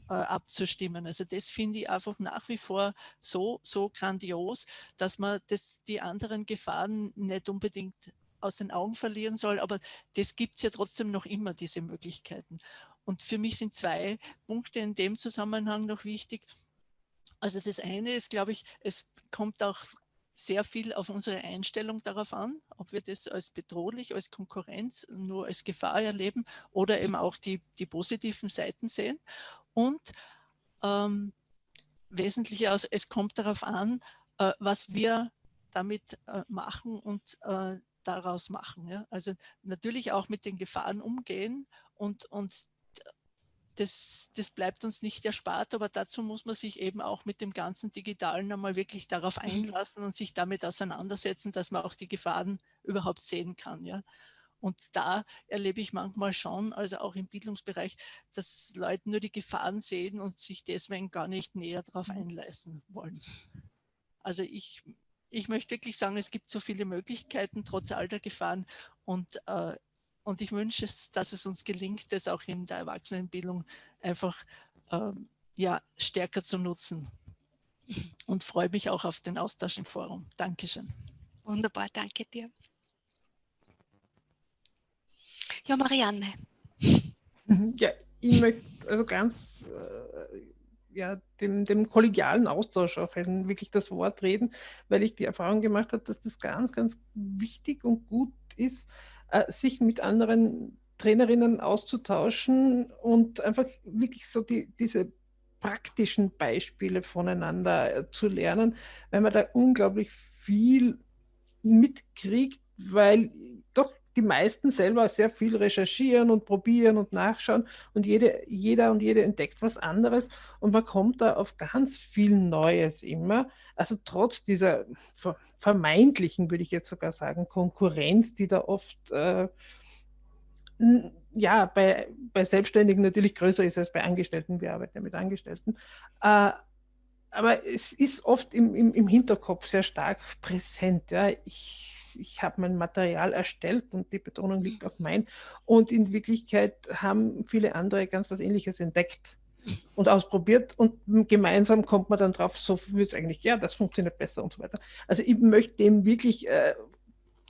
äh, abzustimmen. Also das finde ich einfach nach wie vor so, so grandios, dass man das, die anderen Gefahren nicht unbedingt aus den Augen verlieren soll, aber das gibt es ja trotzdem noch immer, diese Möglichkeiten. Und für mich sind zwei Punkte in dem Zusammenhang noch wichtig. Also das eine ist, glaube ich, es kommt auch sehr viel auf unsere Einstellung darauf an, ob wir das als bedrohlich, als Konkurrenz, nur als Gefahr erleben oder eben auch die, die positiven Seiten sehen. Und ähm, wesentlich aus, es kommt darauf an, äh, was wir damit äh, machen und äh, daraus machen. Ja? Also natürlich auch mit den Gefahren umgehen und, und das, das bleibt uns nicht erspart, aber dazu muss man sich eben auch mit dem ganzen Digitalen einmal wirklich darauf mhm. einlassen und sich damit auseinandersetzen, dass man auch die Gefahren überhaupt sehen kann. Ja? Und da erlebe ich manchmal schon, also auch im Bildungsbereich, dass Leute nur die Gefahren sehen und sich deswegen gar nicht näher darauf mhm. einlassen wollen. Also ich, ich möchte wirklich sagen, es gibt so viele Möglichkeiten trotz all der Gefahren und, äh, und ich wünsche es, dass es uns gelingt, das auch in der Erwachsenenbildung einfach äh, ja, stärker zu nutzen und freue mich auch auf den Austausch im Forum. Dankeschön. Wunderbar, danke dir. Ja, Marianne. Mhm. Ja, ich möchte also ganz äh, ja, dem, dem kollegialen Austausch auch ein, wirklich das Wort reden, weil ich die Erfahrung gemacht habe, dass das ganz, ganz wichtig und gut ist, äh, sich mit anderen Trainerinnen auszutauschen und einfach wirklich so die, diese praktischen Beispiele voneinander äh, zu lernen, weil man da unglaublich viel mitkriegt, weil doch die meisten selber sehr viel recherchieren und probieren und nachschauen und jede, jeder und jede entdeckt was anderes und man kommt da auf ganz viel Neues immer. Also trotz dieser vermeintlichen, würde ich jetzt sogar sagen, Konkurrenz, die da oft äh, ja, bei, bei Selbstständigen natürlich größer ist als bei Angestellten. Wir arbeiten ja mit Angestellten. Äh, aber es ist oft im, im, im, Hinterkopf sehr stark präsent. Ja. Ich, ich habe mein Material erstellt und die Betonung liegt auf mein. Und in Wirklichkeit haben viele andere ganz was Ähnliches entdeckt und ausprobiert und gemeinsam kommt man dann drauf, so wird es eigentlich, ja, das funktioniert besser und so weiter. Also ich möchte dem wirklich äh,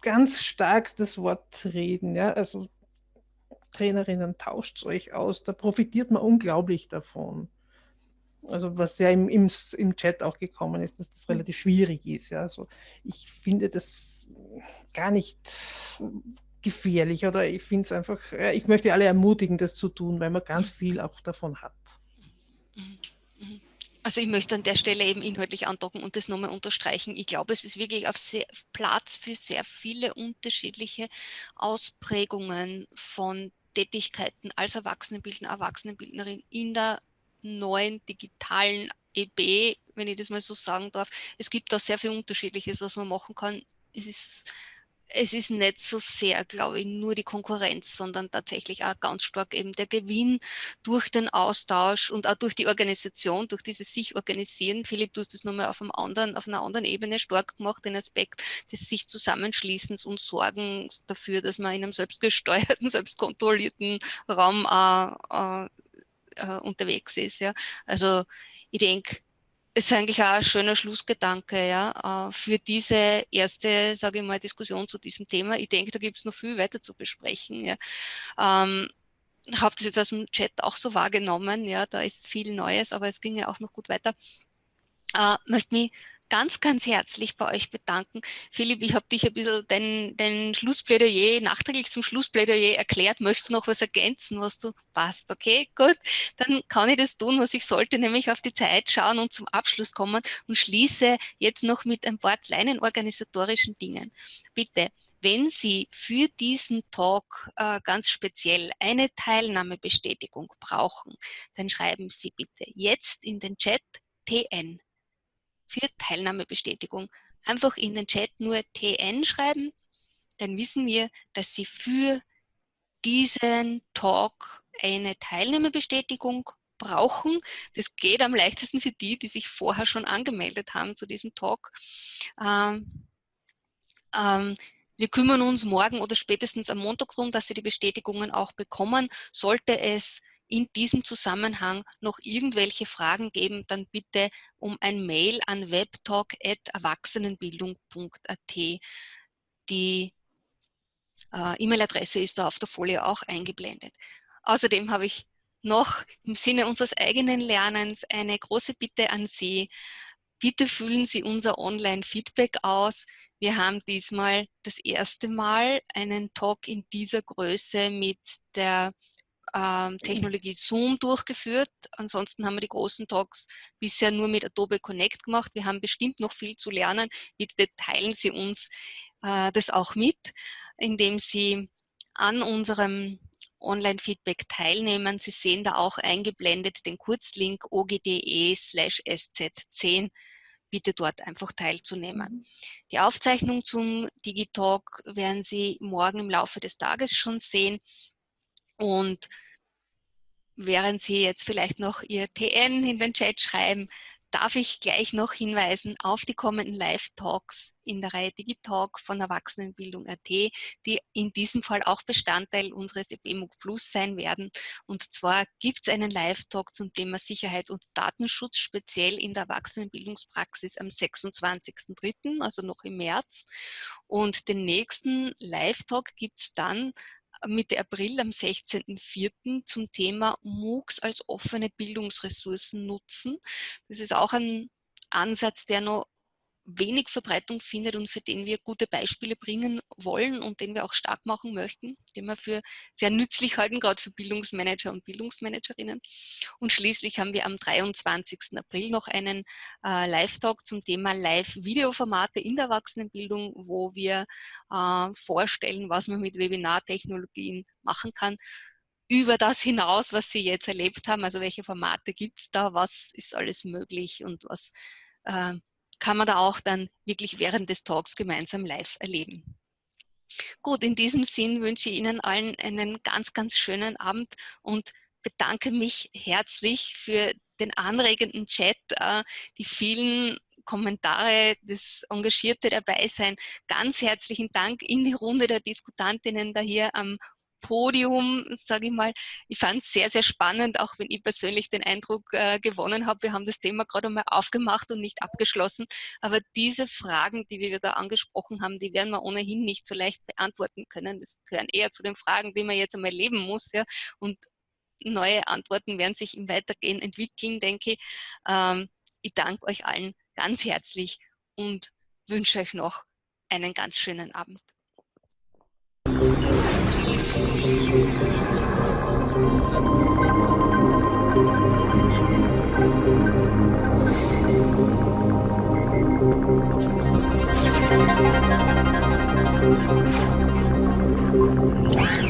ganz stark das Wort reden. Ja. Also Trainerinnen, tauscht euch aus, da profitiert man unglaublich davon. Also was ja im, im, im Chat auch gekommen ist, dass das relativ schwierig ist. Ja. Also ich finde das gar nicht gefährlich oder ich finde es einfach, ich möchte alle ermutigen, das zu tun, weil man ganz viel auch davon hat. Mhm. Also ich möchte an der Stelle eben inhaltlich andocken und das nochmal unterstreichen. Ich glaube, es ist wirklich auf sehr, Platz für sehr viele unterschiedliche Ausprägungen von Tätigkeiten als Erwachsenenbildner, Erwachsenenbildnerin in der neuen digitalen EB, wenn ich das mal so sagen darf. Es gibt da sehr viel Unterschiedliches, was man machen kann. Es ist es ist nicht so sehr, glaube ich, nur die Konkurrenz, sondern tatsächlich auch ganz stark eben der Gewinn durch den Austausch und auch durch die Organisation, durch dieses sich organisieren. Philipp, du hast das nochmal auf, auf einer anderen Ebene stark gemacht, den Aspekt des sich Zusammenschließens und Sorgens dafür, dass man in einem selbstgesteuerten, selbstkontrollierten Raum äh, äh, äh, unterwegs ist. Ja. Also ich denke, ist eigentlich auch ein schöner Schlussgedanke ja, äh, für diese erste, sage ich mal, Diskussion zu diesem Thema. Ich denke, da gibt es noch viel weiter zu besprechen. Ja. Ähm, habe das jetzt aus dem Chat auch so wahrgenommen, ja, da ist viel Neues, aber es ging ja auch noch gut weiter. Äh, möchte mich ganz, ganz herzlich bei euch bedanken. Philipp, ich habe dich ein bisschen den, den Schlussplädoyer, nachträglich zum Schlussplädoyer erklärt. Möchtest du noch was ergänzen, was du passt? Okay, gut. Dann kann ich das tun, was ich sollte, nämlich auf die Zeit schauen und zum Abschluss kommen und schließe jetzt noch mit ein paar kleinen organisatorischen Dingen. Bitte, wenn Sie für diesen Talk äh, ganz speziell eine Teilnahmebestätigung brauchen, dann schreiben Sie bitte jetzt in den Chat TN für Teilnahmebestätigung. Einfach in den Chat nur TN schreiben, dann wissen wir, dass Sie für diesen Talk eine Teilnahmebestätigung brauchen. Das geht am leichtesten für die, die sich vorher schon angemeldet haben zu diesem Talk. Ähm, ähm, wir kümmern uns morgen oder spätestens am Montag darum, dass Sie die Bestätigungen auch bekommen. Sollte es in diesem Zusammenhang noch irgendwelche Fragen geben, dann bitte um ein Mail an webtalk.erwachsenenbildung.at. Die äh, E-Mail-Adresse ist da auf der Folie auch eingeblendet. Außerdem habe ich noch im Sinne unseres eigenen Lernens eine große Bitte an Sie. Bitte füllen Sie unser Online-Feedback aus. Wir haben diesmal das erste Mal einen Talk in dieser Größe mit der ähm, Technologie Zoom durchgeführt. Ansonsten haben wir die großen Talks bisher nur mit Adobe Connect gemacht. Wir haben bestimmt noch viel zu lernen. Bitte teilen Sie uns äh, das auch mit, indem Sie an unserem Online-Feedback teilnehmen. Sie sehen da auch eingeblendet den Kurzlink ogde slash sz10 bitte dort einfach teilzunehmen. Mhm. Die Aufzeichnung zum Digitalk werden Sie morgen im Laufe des Tages schon sehen. Und während Sie jetzt vielleicht noch Ihr TN in den Chat schreiben, darf ich gleich noch hinweisen auf die kommenden Live-Talks in der Reihe Digitalk von Erwachsenenbildung.at, die in diesem Fall auch Bestandteil unseres EBMUG Plus sein werden. Und zwar gibt es einen Live-Talk zum Thema Sicherheit und Datenschutz, speziell in der Erwachsenenbildungspraxis am 26.03., also noch im März. Und den nächsten Live-Talk gibt es dann Mitte April am 16.04. zum Thema MOOCs als offene Bildungsressourcen nutzen. Das ist auch ein Ansatz, der noch wenig Verbreitung findet und für den wir gute Beispiele bringen wollen und den wir auch stark machen möchten, den wir für sehr nützlich halten, gerade für Bildungsmanager und Bildungsmanagerinnen. Und schließlich haben wir am 23. April noch einen äh, Live-Talk zum Thema Live-Videoformate in der Erwachsenenbildung, wo wir äh, vorstellen, was man mit Webinartechnologien machen kann über das hinaus, was Sie jetzt erlebt haben, also welche Formate gibt es da, was ist alles möglich und was äh, kann man da auch dann wirklich während des Talks gemeinsam live erleben. Gut, in diesem Sinn wünsche ich Ihnen allen einen ganz, ganz schönen Abend und bedanke mich herzlich für den anregenden Chat, äh, die vielen Kommentare, das engagierte Dabeisein. Ganz herzlichen Dank in die Runde der Diskutantinnen da hier am Podium, sage ich mal. Ich fand es sehr, sehr spannend, auch wenn ich persönlich den Eindruck äh, gewonnen habe, wir haben das Thema gerade einmal aufgemacht und nicht abgeschlossen. Aber diese Fragen, die wir da angesprochen haben, die werden wir ohnehin nicht so leicht beantworten können. Das gehören eher zu den Fragen, die man jetzt einmal leben muss. Ja? Und neue Antworten werden sich im Weitergehen entwickeln, denke ich. Ähm, ich danke euch allen ganz herzlich und wünsche euch noch einen ganz schönen Abend. Thank